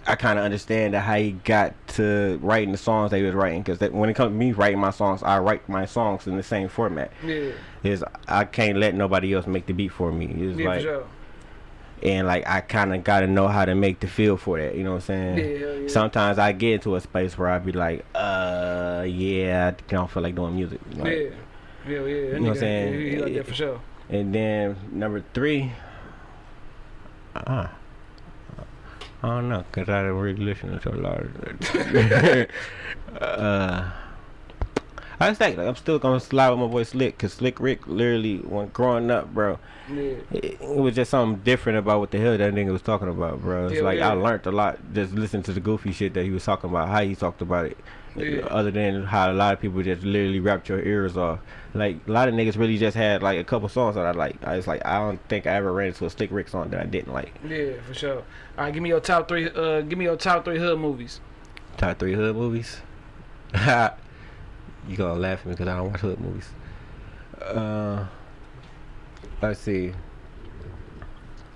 B: I kind of understand that how he got to writing the songs that he was writing. Cause that, when it comes to me writing my songs, I write my songs in the same format.
A: Yeah.
B: Is I can't let nobody else make the beat for me. It's
A: Yeah,
B: like
A: for sure.
B: and like I kind of got to know how to make the feel for that. You know what I'm saying?
A: Yeah, yeah.
B: Sometimes I get into a space where I be like, uh, yeah, I don't feel like doing music. Like,
A: yeah. Yeah, yeah.
B: You know what I'm saying?
A: He, he like that for sure.
B: And then number three, uh, I don't know, cause I don't really listen to a lot of. uh, I think like I'm still gonna slide with my boy Slick, cause Slick Rick literally when growing up, bro,
A: Yeah.
B: it, it was just something different about what the hell that nigga was talking about, bro. It's
A: Yeah,
B: like
A: yeah.
B: I learned a lot just listening to the goofy shit that he was talking about, how he talked about it.
A: Yeah.
B: Other than how a lot of people just literally rapped your ears off. Like a lot of niggas really just had like a couple songs that I like. I was like, I don't think I ever ran into a Slick Rick song that I didn't like.
A: Yeah, for sure. All right, give me your top three. Uh, give me your top three hood movies.
B: Top three hood movies. you gonna laugh at me because I don't watch hood movies. Uh, let's see.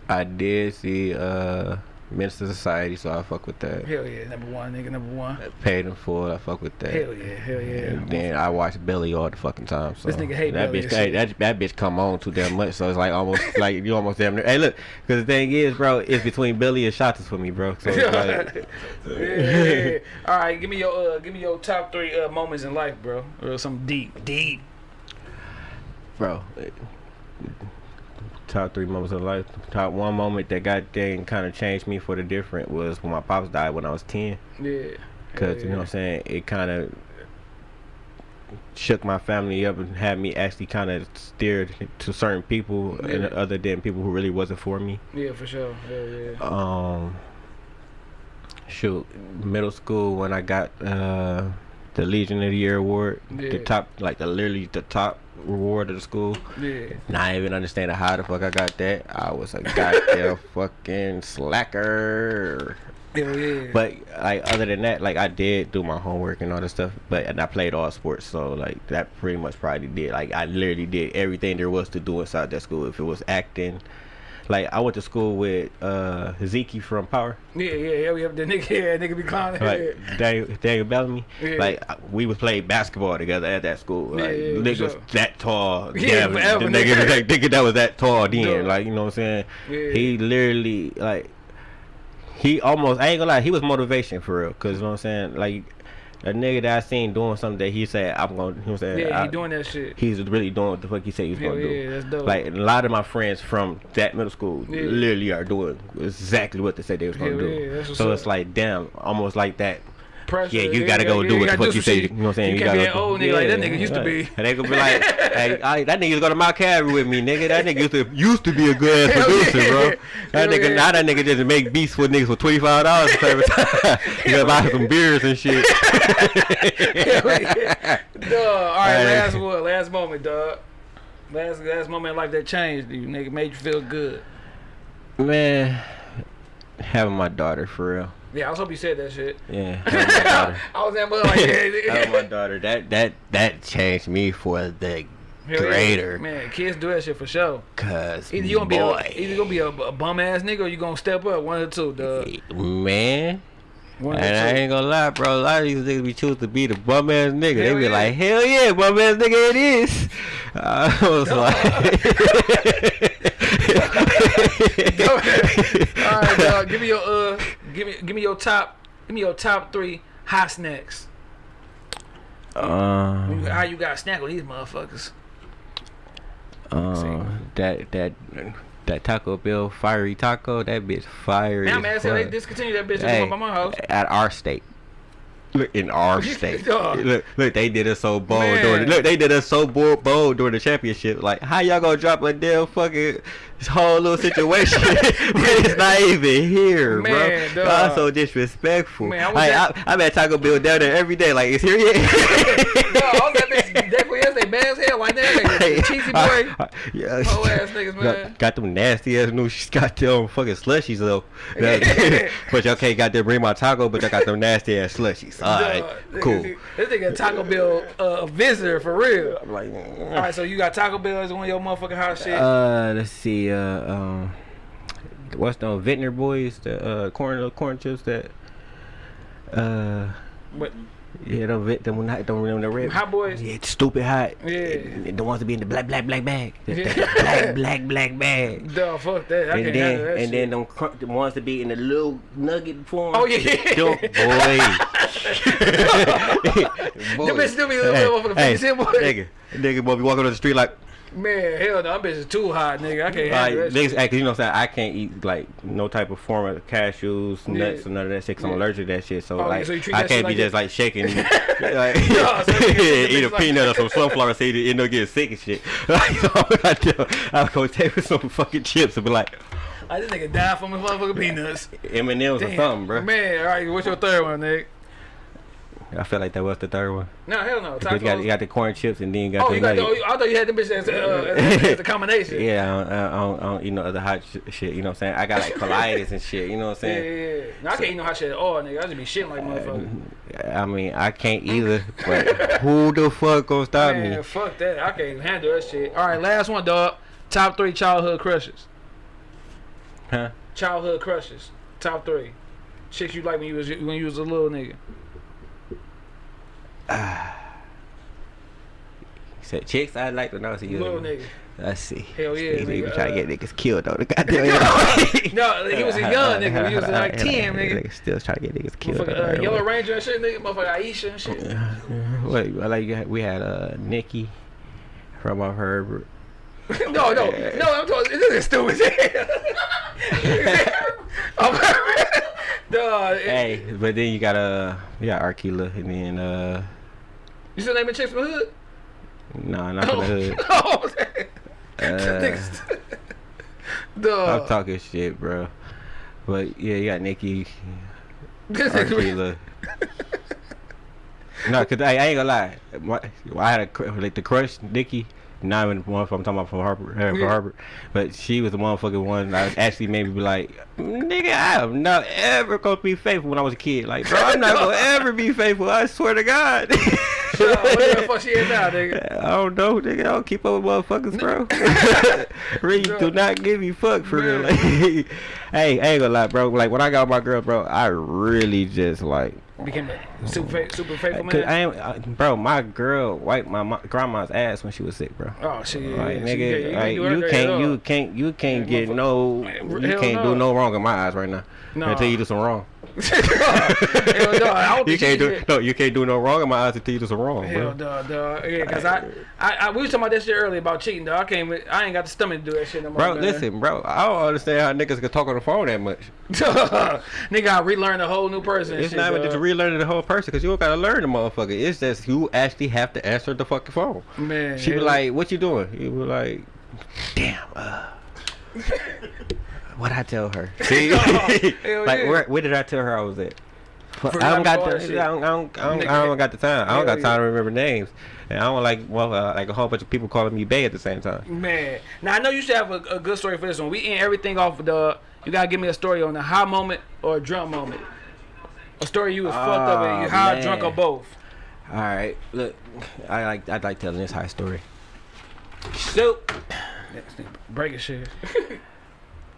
B: I did see uh Menace II Society, so I fuck with that.
A: Hell yeah, number one, nigga, number one.
B: Paid in full, I fuck with that.
A: Hell yeah, hell yeah.
B: And then I watch Billy all the fucking time. So
A: This nigga hate
B: that bitch. Hey, that, that bitch come on too damn much. So it's like almost like you almost damn near. Hey, look, because the thing is, bro, it's between Billy and Shottas for me, bro. So it's like,
A: yeah, yeah, yeah. All right, give me your uh, give me your top three uh, moments in life, bro, or something deep, deep.
B: bro, top three moments of life. Top one moment that got dang kind of changed me for the different was when my pops died when I was ten.
A: Yeah.
B: Cause
A: Yeah,
B: you know what I'm saying, it kind of shook my family up and had me actually kind of steered to certain people and other than people who really wasn't for me.
A: Yeah, for sure. Yeah, yeah.
B: Um, shoot, middle school when I got uh the Legion of the Year award, the top like the literally the top reward of the school.
A: Yeah.
B: Not even understanding how the fuck I got that. I was a goddamn fucking slacker.
A: Hell yeah.
B: But like other than that, like I did do my homework and all that stuff. But and I played all sports, so like that pretty much probably did. Like I literally did everything there was to do inside that school. If it was acting, like I went to school with uh Zeke from Power,
A: yeah, yeah, yeah. We have the nigga, yeah, nigga be clowning.
B: like Daniel, Daniel Bellamy.
A: Yeah.
B: Like we was playing basketball together at that school.
A: Yeah,
B: Like
A: yeah, for
B: niggas
A: sure.
B: that tall.
A: Yeah,
B: Yeah,
A: forever,
B: the nigga,
A: nigga.
B: like, nigga that was that tall then.
A: Yeah.
B: Like you know what I'm saying.
A: Yeah.
B: He literally like he almost I ain't gonna lie, he was motivation for real. Cause you know what I'm saying, like a nigga that I seen doing something that he said I'm gonna you know what I'm saying.
A: yeah,
B: I-
A: he doing that shit.
B: He's really doing what the fuck he said he's was
A: Hell
B: gonna
A: yeah,
B: do.
A: that's dope.
B: Like a lot of my friends from that middle school
A: Yeah.
B: literally are doing exactly what they said they was gonna do.
A: yeah,
B: so
A: up.
B: it's like damn, almost like that.
A: Pressure.
B: Yeah, you gotta go do what the fuck you say. You know what I'm saying?
A: You, can't
B: gotta
A: be an old nigga like that
B: Yeah,
A: nigga used to be.
B: And they gonna be like, hey, I, that nigga used to go to Mount Calvary with me, nigga. That nigga used to used to be a good ass producer,
A: yeah.
B: bro. That nigga
A: yeah.
B: now that nigga just make beats with niggas for twenty five dollars every time. you gotta buy some beers and shit.
A: Yeah. Dog. All right, last one, last moment, dog. Last last moment in life that changed you, nigga, made you feel good.
B: Man, having my daughter for real.
A: Yeah, I was hoping you said that shit.
B: Yeah.
A: I was that mother like, yeah,
B: my daughter. That that that changed me for the
A: Hell
B: greater.
A: Man, kids do that shit for sure.
B: Cause
A: Either you gonna be a, either gonna be a, a bum ass nigga or you gonna step up. One or two, dog.
B: man.
A: One
B: And I ain't gonna lie, bro. A lot of these niggas be choose to be the bum ass nigga.
A: Hell
B: they be
A: yeah.
B: like, hell yeah, bum ass nigga it is. I was like,
A: All right, dog. Give me your uh, give me give me your top, give me your top three hot snacks.
B: um,
A: How you got snack on these motherfuckers?
B: um, that that that Taco Bell fiery taco, that bitch fiery.
A: Man,
B: as
A: man, so they
B: fuck.
A: discontinued that bitch
B: Hey,
A: hey. by my house.
B: at our state. Look in our state. Look, look, they did us so bold.
A: Man.
B: During, look, they did us so bold, bold during the championship. Like, how y'all gonna drop a damn fucking whole little situation? it's not even here,
A: Man,
B: bro.
A: dog.
B: Y'all so disrespectful.
A: Man, I
B: Like,
A: at-
B: I, I'm at Taco Bell down there every day. Like, it's here yet?
A: Dog, I was that bitch definitely yesterday, bad as hell, like that. Like, cheesy boy.
B: yeah,
A: Whole ass niggas, man.
B: Got, got them nasty ass new She's got them fucking slushies though. but y'all can't goddamn bring my taco, but y'all got them nasty ass slushies. Alright,
A: Dog,
B: cool.
A: This nigga Taco Bell uh, visitor for real.
B: I'm like,
A: All right, so you got Taco Bell as one of your motherfucking hot shit.
B: uh, let's see, uh, um, what's the Vintner boys, the uh, corn, corn chips that, uh, yeah, them, vit- them, not, them, them, the red.
A: Hot Boys?
B: Yeah, stupid hot.
A: Yeah.
B: The ones that be in the black, black, black bag. The, the
A: Yeah.
B: black, black, black bag.
A: dog, fuck that. I
B: and
A: can't
B: then
A: that
B: and
A: shit.
B: then them cr- the ones that be in the little nugget form.
A: Oh, yeah.
B: Them, boy.
A: Them bitches still be little motherfucking 50 cent, boy.
B: Nigga, nigga, boy, be walking on the street like,
A: Man, hell no, them bitches too hot, nigga. I can't
B: like
A: handle that
B: niggas, act- you know what I'm saying? I can't eat like no type of form of cashews, nuts,
A: Yeah.
B: or none of that shit. Cause I'm allergic to that shit. So
A: Oh,
B: like,
A: so
B: I can't be
A: like
B: just like shaking, like,
A: Yeah, so
B: eat a
A: like-
B: peanut or some sunflower seed and end up getting sick and shit. Like, so I do, I'll go take with some fucking chips and be like,
A: I this nigga died from his motherfucking peanuts.
B: M and M's or something, bro.
A: Man, all right, what's your third one, nigga?
B: I feel like that was the third one.
A: No, hell no.
B: Because you got, you got the corn chips and then you got
A: Oh,
B: the
A: you got the,
B: nugget.
A: oh, I thought you had the bitches as, uh, as, a combination.
B: Yeah, I don't, I, don't, I don't eat no other hot sh- shit. You know what I'm saying? I got like colitis and shit. You know what I'm saying?
A: yeah, yeah. No, I can't eat no hot shit at all, nigga. I just be shitting like motherfucker.
B: I mean, I can't either. But who the fuck gonna stop
A: Man,
B: me?
A: fuck that. I can't handle that shit. All right, last one, dog. Top three childhood crushes.
B: Huh?
A: Childhood crushes. Top three. Chicks you like when you was when you was a little nigga.
B: Said chicks I like to know. See you.
A: Little nigga.
B: Let's see.
A: Hell yeah,
B: He, he
A: nigga,
B: trying
A: uh,
B: to get niggas killed though. The goddamn.
A: No, he was a young nigga. He was like ten, nigga.
B: Still trying to get niggas killed.
A: Uh, Yellow Ranger and shit, nigga. Motherfucker Aisha and shit.
B: Wait, I like we had uh Nikki from off her
A: no, no, no. I'm talking. This is stupid.
B: Hey, but then you got uh, you got Arkila, and then uh,
A: You still naming chicks from the hood?
B: nah, not from the hood.
A: Oh,
B: Uh,
A: Duh.
B: I'm talking shit, bro. But yeah, you got Nikki,
A: nigga-
B: no, cause I, I ain't gonna lie. My, I had a like the crush, Nikki. Not even the one from I'm talking about from Harvard, uh, from
A: Yeah.
B: Harvard, but she was the motherfucking one that actually made me be like, nigga, I am not ever gonna be faithful when I was a kid. Like, bro, I'm not gonna ever be faithful. I swear to God.
A: What the fuck she is now, nigga?
B: I don't know, nigga. I don't keep up with motherfuckers, bro. really do not give me fuck for real. Like, hey, I ain't gonna lie, bro. Like when I got my girl, bro, I really just like,
A: Became a super, fa- super faithful man.
B: I ain't, uh, bro. My girl wiped my mo- grandma's ass when she was sick, bro.
A: oh shit,
B: Like
A: yeah,
B: nigga,
A: yeah,
B: like,
A: do her
B: you can't, you can't, you can't get no,
A: Man,
B: you can't
A: no.
B: do no wrong in my eyes right now.
A: Nah.
B: Until you do some wrong.
A: Hell no, I don't
B: You can't do
A: did.
B: no, you can't do no wrong in my eyes until you do some wrong,
A: Hell, duh, duh. Yeah, cause I, I, I, we was talking about that shit earlier about cheating, though. I can't, I ain't got the stomach to do that shit no more.
B: Bro,
A: man.
B: listen, bro. I don't understand how niggas can talk on the phone that much.
A: nigga, I relearned a whole new person.
B: It's
A: shit,
B: not even just relearning the whole person because you don't gotta learn the motherfucker. It's just you actually have to answer the fucking phone.
A: Man,
B: She be like, "What you doing?" You be like, "Damn, uh, what I tell her?" See, like
A: yeah.
B: where where did I tell her I was at? I don't got the, I don't, I don't, I don't, I don't got the time. I don't got
A: Hell
B: time to remember names, and I don't like well uh, like a whole bunch of people calling me Bay at the same time.
A: Man, now I know you should have a, a good story for this one. We end everything off the. You gotta give me a story on a high moment or a drunk moment. A story you was fucked up and you
B: Oh,
A: high,
B: man.
A: drunk, or both.
B: All right, look, I like I like telling this high story. So
A: Breaking shit.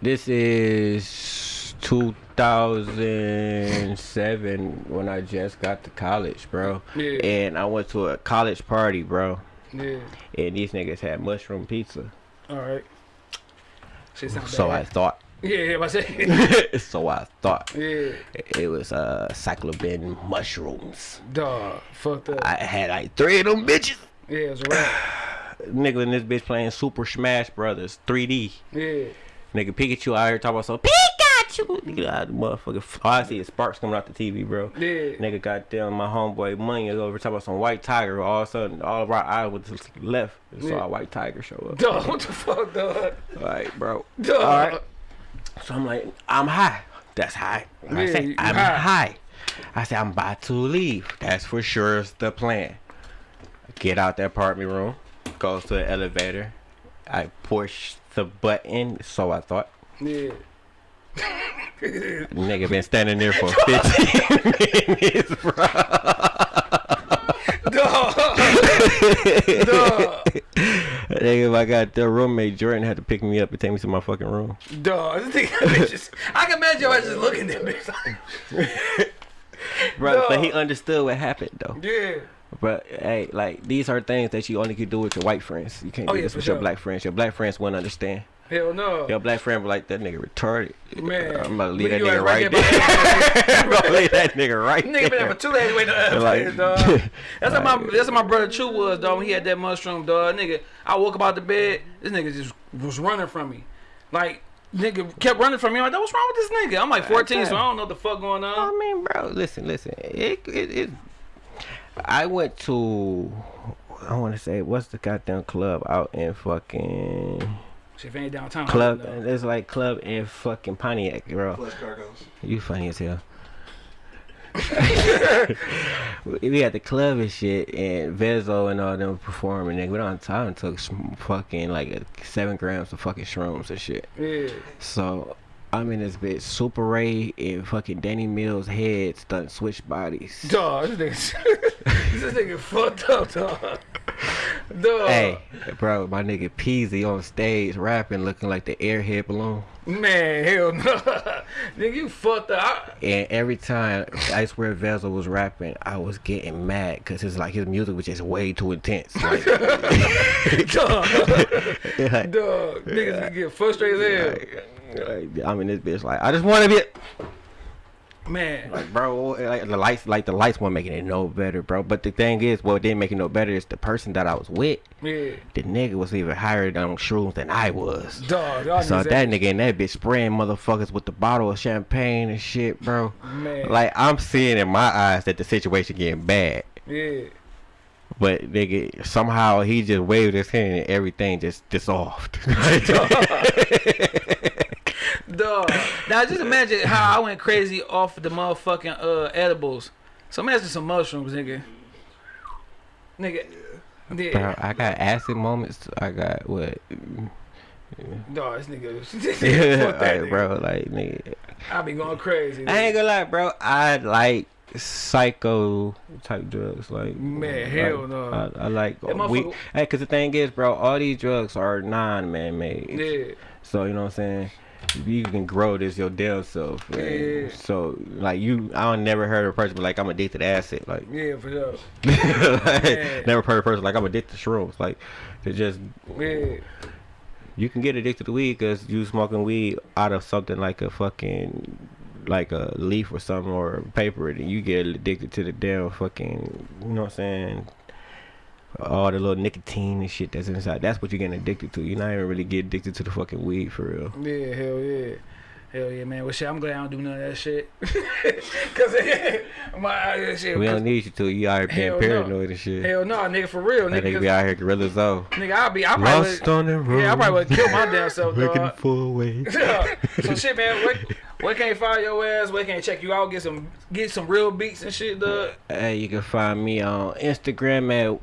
B: This is 2007 when I just got to college, bro.
A: Yeah.
B: And I went to a college party, bro.
A: Yeah.
B: And these niggas had mushroom pizza.
A: All right. Shit sound
B: So I thought.
A: Yeah, yeah, I say.
B: so I thought.
A: yeah.
B: It was uh psilocybin mushrooms.
A: Dog. Fucked up.
B: I had like three of them bitches.
A: yeah, it's a rap.
B: Nigga in this bitch playing Super Smash Brothers 3D.
A: Yeah.
B: Nigga Pikachu out here talking about so Pikachu. Nigga, I, motherfucker. All I see is sparks coming out the TV, bro.
A: Yeah.
B: Nigga goddamn my homeboy money is over talking about some white tiger. All of a sudden, all of our eyes was to left. and Saw a white tiger show up.
A: Dog, what the fuck, dog?
B: All right, bro.
A: Dog.
B: All right. So I'm like, I'm high. That's high. I say, I'm
A: high.
B: high. I say, I'm about to leave. That's for sure is the plan. Get out the apartment room. Goes to the elevator. I push the button. So I thought.
A: Yeah.
B: Nigga been standing there for 15 minutes, bro.
A: Dog. Dog.
B: Nigga, got goddamn roommate Jordan had to pick me up and take me to my fucking room.
A: Dog. This nigga just, I can imagine I just looking at bitch.
B: Bro, but he understood what happened though.
A: yeah.
B: But hey, like these are things that you only can do with your white friends. You can't
A: Oh,
B: do
A: yeah,
B: this with your black friends. Your black friends won't understand.
A: Hell no.
B: Your black friend be like that nigga retarded.
A: Man.
B: I'm about to leave that nigga right
A: right
B: there.
A: there
B: I'm gonna leave that nigga right
A: Nigga been there
B: there.
A: for two days waiting on
B: Like-
A: dog. That's what my that's what my brother True was, dog. When he had that mushroom, dog. Nigga, I woke up out the bed. This nigga just was running from me, like nigga kept running from me. I'm like, what's wrong with this nigga? I'm like 14, so I don't know what the fuck going on.
B: I mean, bro, listen, listen. It, it, it, I went to, I want to say, what's the goddamn club out in fucking
A: Shit, if it ain't downtown.
B: club?
A: though.
B: There's like club and fucking Pontiac, bro.
C: Flush cargoes.
B: You funny as hell. we had the club and shit, and Vezo and all them performing. Nigga, we on time took some fucking like seven grams of fucking shrooms and shit.
A: Yeah.
B: So I'm in this bitch, Super Ray and fucking Danny Mills' head stunt switch bodies.
A: Dog, this nigga, this nigga fucked up, dog. Dog.
B: Hey, bro, my nigga Peezy on stage rapping, looking like the airhead balloon.
A: Man, hell no. nigga, you fucked up.
B: And every time I swear Vezo was rapping, I was getting mad because it's like his music was just way too intense. Like,
A: dog.
B: like,
A: dog. Niggas get frustrated as hell.
B: like, I'm in this bitch like I just want to be.
A: Man.
B: Like, bro, like the lights, like the lights weren't making it no better, bro. But the thing is, what didn't make it no better is the person that I was with.
A: Yeah.
B: The nigga was even higher on shrooms than I was.
A: Dog.
B: So
A: niggas
B: that nigga and that bitch spraying motherfuckers with the bottle of champagne and shit, bro.
A: Man.
B: Like I'm seeing in my eyes that the situation getting bad.
A: Yeah.
B: But nigga, somehow he just waved his hand and everything just dissolved.
A: Dog. Now just imagine how I went crazy off the motherfucking uh edibles. So imagine some mushrooms, nigga. Nigga.
B: Bro,
A: Yeah.
B: I got acid moments. I got what?
A: Dog, this nigga. this nigga fuck that
B: like,
A: nigga.
B: bro, like nigga.
A: I be going crazy.
B: I ain't gonna lie, bro. I like psycho type drugs. Like
A: Man, hell
B: like,
A: no.
B: I, I like
A: That
B: we. Hey, cause the thing is, bro, all these drugs are non-man made.
A: Yeah.
B: So you know what I'm saying. You can grow this your damn self.
A: Yeah.
B: So like you, I don't never heard of a person like I'm addicted to acid. Like,
A: Yeah, for sure.
B: like,
A: Man.
B: never heard a person like I'm addicted to shrooms. Like, they just
A: Yeah.
B: you can get addicted to weed because you smoking weed out of something like a fucking like a leaf or something or paper and you get addicted to the damn fucking you know what I'm saying all the little nicotine and shit that's inside that's what you're getting addicted to you're not even really get addicted to the fucking weed for real
A: Yeah, hell yeah. Hell yeah, man. Well, shit, I'm glad I don't do none of that shit. Cause my shit.
B: we
A: 'cause-
B: don't need you to you out here being
A: Hell no.
B: paranoid and shit
A: hell no, nigga, for real,
B: that
A: nigga.
B: nigga
A: 'cause-
B: be out here gorilla though.
A: Nigga, I'll be. I probably.
B: lost on the road
A: Yeah, I probably would kill my damn self,
B: looking
A: dog.
B: for a way
A: so shit, man. Where, where can you find your ass? Where can you check you out? Get some, get some real beats and shit, dog.
B: Hey, you can find me on Instagram at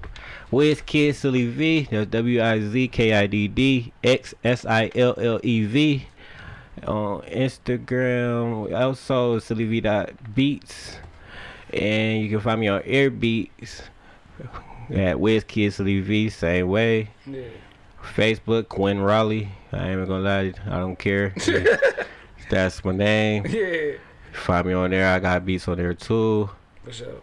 B: WizKid Silly V. That's W I Z K I D D X S I L L E V. On Instagram, also Silly V dot beats, and you can find me on Airbeats at WizKid Silly V. Same way.
A: Yeah.
B: Facebook Quinn Raleigh. I ain't even gonna lie, I don't care. That's my name.
A: Yeah.
B: Find me on there. I got beats on there too.
A: For sure.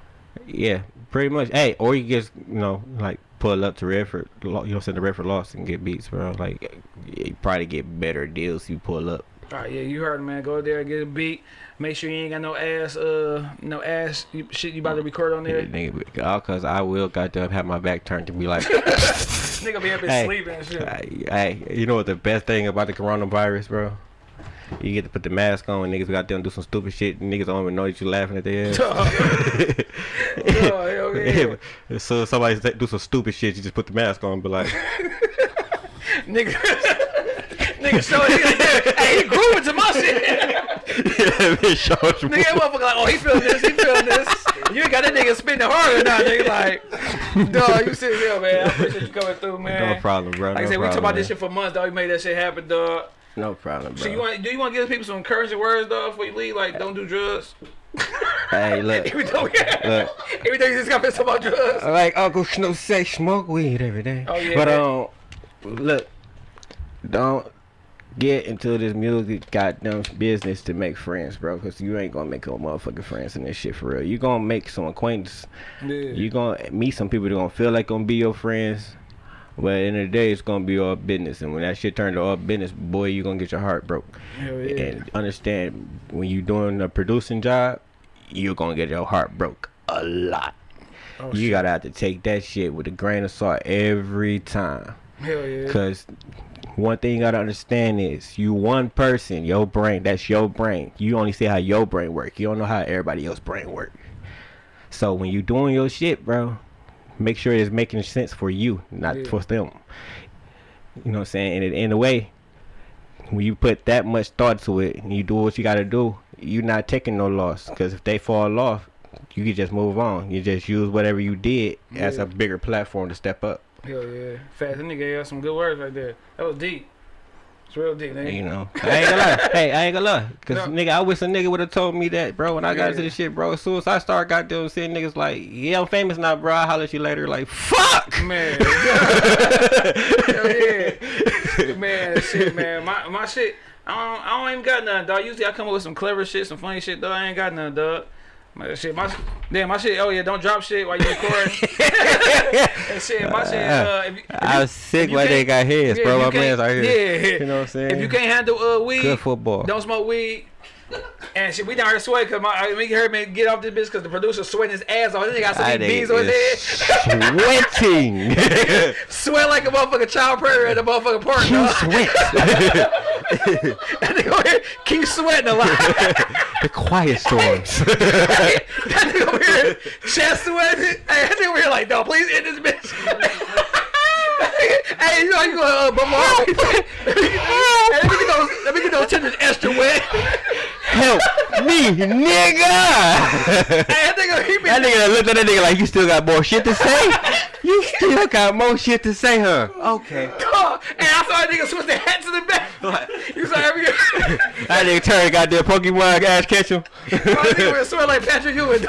B: Yeah, pretty much. Hey, or you just you know like pull up to Redford, lo- you know, send the Redford Lost and get beats, bro. Like you probably get better deals if you pull up.
A: All right, yeah, you heard, man. Go there, and get a beat. Make sure you ain't got no ass, uh, no ass shit you about to record on there.
B: Nigga, all cause I will goddamn have my back turned to be like,
A: Nigga be up here
B: Hey.
A: sleeping and shit.
B: hey, you know what the best thing about the coronavirus, bro? You get to put the mask on and niggas got them do some stupid shit. And niggas don't even know that you laughing at their ass.
A: Oh, yeah.
B: so somebody do some stupid shit, you just put the mask on and be like,
A: Nigga. Nigga, show it. hey, he grooving to my shit.
B: yeah, bitch, us
A: Nigga, that motherfucker like, oh, he feeling this, he feeling this. You ain't got that nigga spinning harder now, nigga. Like, dog, you sit here, man. I appreciate you coming through, man.
B: No problem, bro.
A: Like I
B: no
A: said, we talk
B: problem,
A: about this shit for months, dog. You made that shit happen, dog.
B: No problem, bro.
A: So you want? Do you want to give people some encouraging words, though before you leave? Like, don't do drugs.
B: hey, look.
A: Every time, we,
B: Look.
A: every time you just got talk about drugs.
B: Like Uncle Snoop say, smoke weed every day.
A: Oh, yeah,
B: But um, look, don't get into this music goddamn business to make friends, bro. Cause you ain't gonna make no motherfucking friends in this shit for real. You gonna make some acquaintance.
A: Yeah.
B: You gonna meet some people that gonna feel like gonna be your friends. But in the, end of the day, it's gonna be all business, and when that shit turn to all business, boy, you gonna get your heart broke.
A: Hell yeah.
B: And understand when you doing a producing job, you're gonna get your heart broke a lot.
A: Oh,
B: you
A: shit.
B: gotta have to take that shit with a grain of salt every time.
A: Hell yeah.
B: Cause one thing you gotta understand is you one person, your brain, that's your brain. You only see how your brain work. You don't know how everybody else's brain work. So when you doing your shit, bro, make sure it's making sense for you, not
A: Yeah.
B: for them. You know what I'm saying? And in a way, when you put that much thought to it and you do what you gotta do, you're not taking no loss. Cause if they fall off, you can just move on. You just use whatever you did as a bigger platform to step up.
A: Hell yeah. Fast. That nigga got some good words right there. That was deep. It's real deep, nigga.
B: You know, I ain't gonna lie. Hey, I ain't gonna lie. Cause
A: No.
B: nigga, I wish a nigga would have told me that, bro. When I got into
A: Yeah.
B: this shit, bro. As soon as I started goddamn seeing niggas like, yeah, I'm famous now, bro. I'll holler at you later. Like, fuck.
A: Man. Hell yeah. Man, shit, man. My my shit. I don't, I don't even got nothing, dog. Usually I come up with some clever shit, some funny shit, though. I ain't got nothing, dog. My shit, my damn, my shit. Oh yeah, don't drop shit while you recording. and shit, my shit. Uh, if you, if
B: I was sick why they got heads,
A: yeah,
B: bro. My man's
A: can't-
B: here.
A: Yeah.
B: You know what I'm saying?
A: If you can't handle uh weed,
B: Good football.
A: don't smoke weed. And shit, we down here sweating because my, we heard me get off this bitch because the producer sweating his ass off. This nigga got
B: some
A: many bees on his head.
B: sweating.
A: Sweat like a motherfucking child prayer at the motherfucking park, dog.
B: sweat.
A: That nigga over here keep sweating a lot.
B: the quiet storms.
A: that nigga over here chest sweating. Hey, that nigga over here like, no, please end this bitch. Hey, you know you go, uh, but Mark. let me get those, let me get those tenders extra wet.
B: Help me, nigga.
A: Hey, that nigga, he be
B: That nigga looked at that nigga like you still got more shit to say. You still got more shit to say, huh? Okay.
A: Oh, and I saw that nigga switch the hat to the back. You saw every
B: That nigga turn goddamn Pokemon ass catch him.
A: My nigga would swear like Patrick Ewing.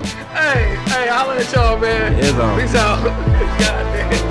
A: hey, hey, holla at y'all, man.
B: It's on.
A: Peace out. God damn.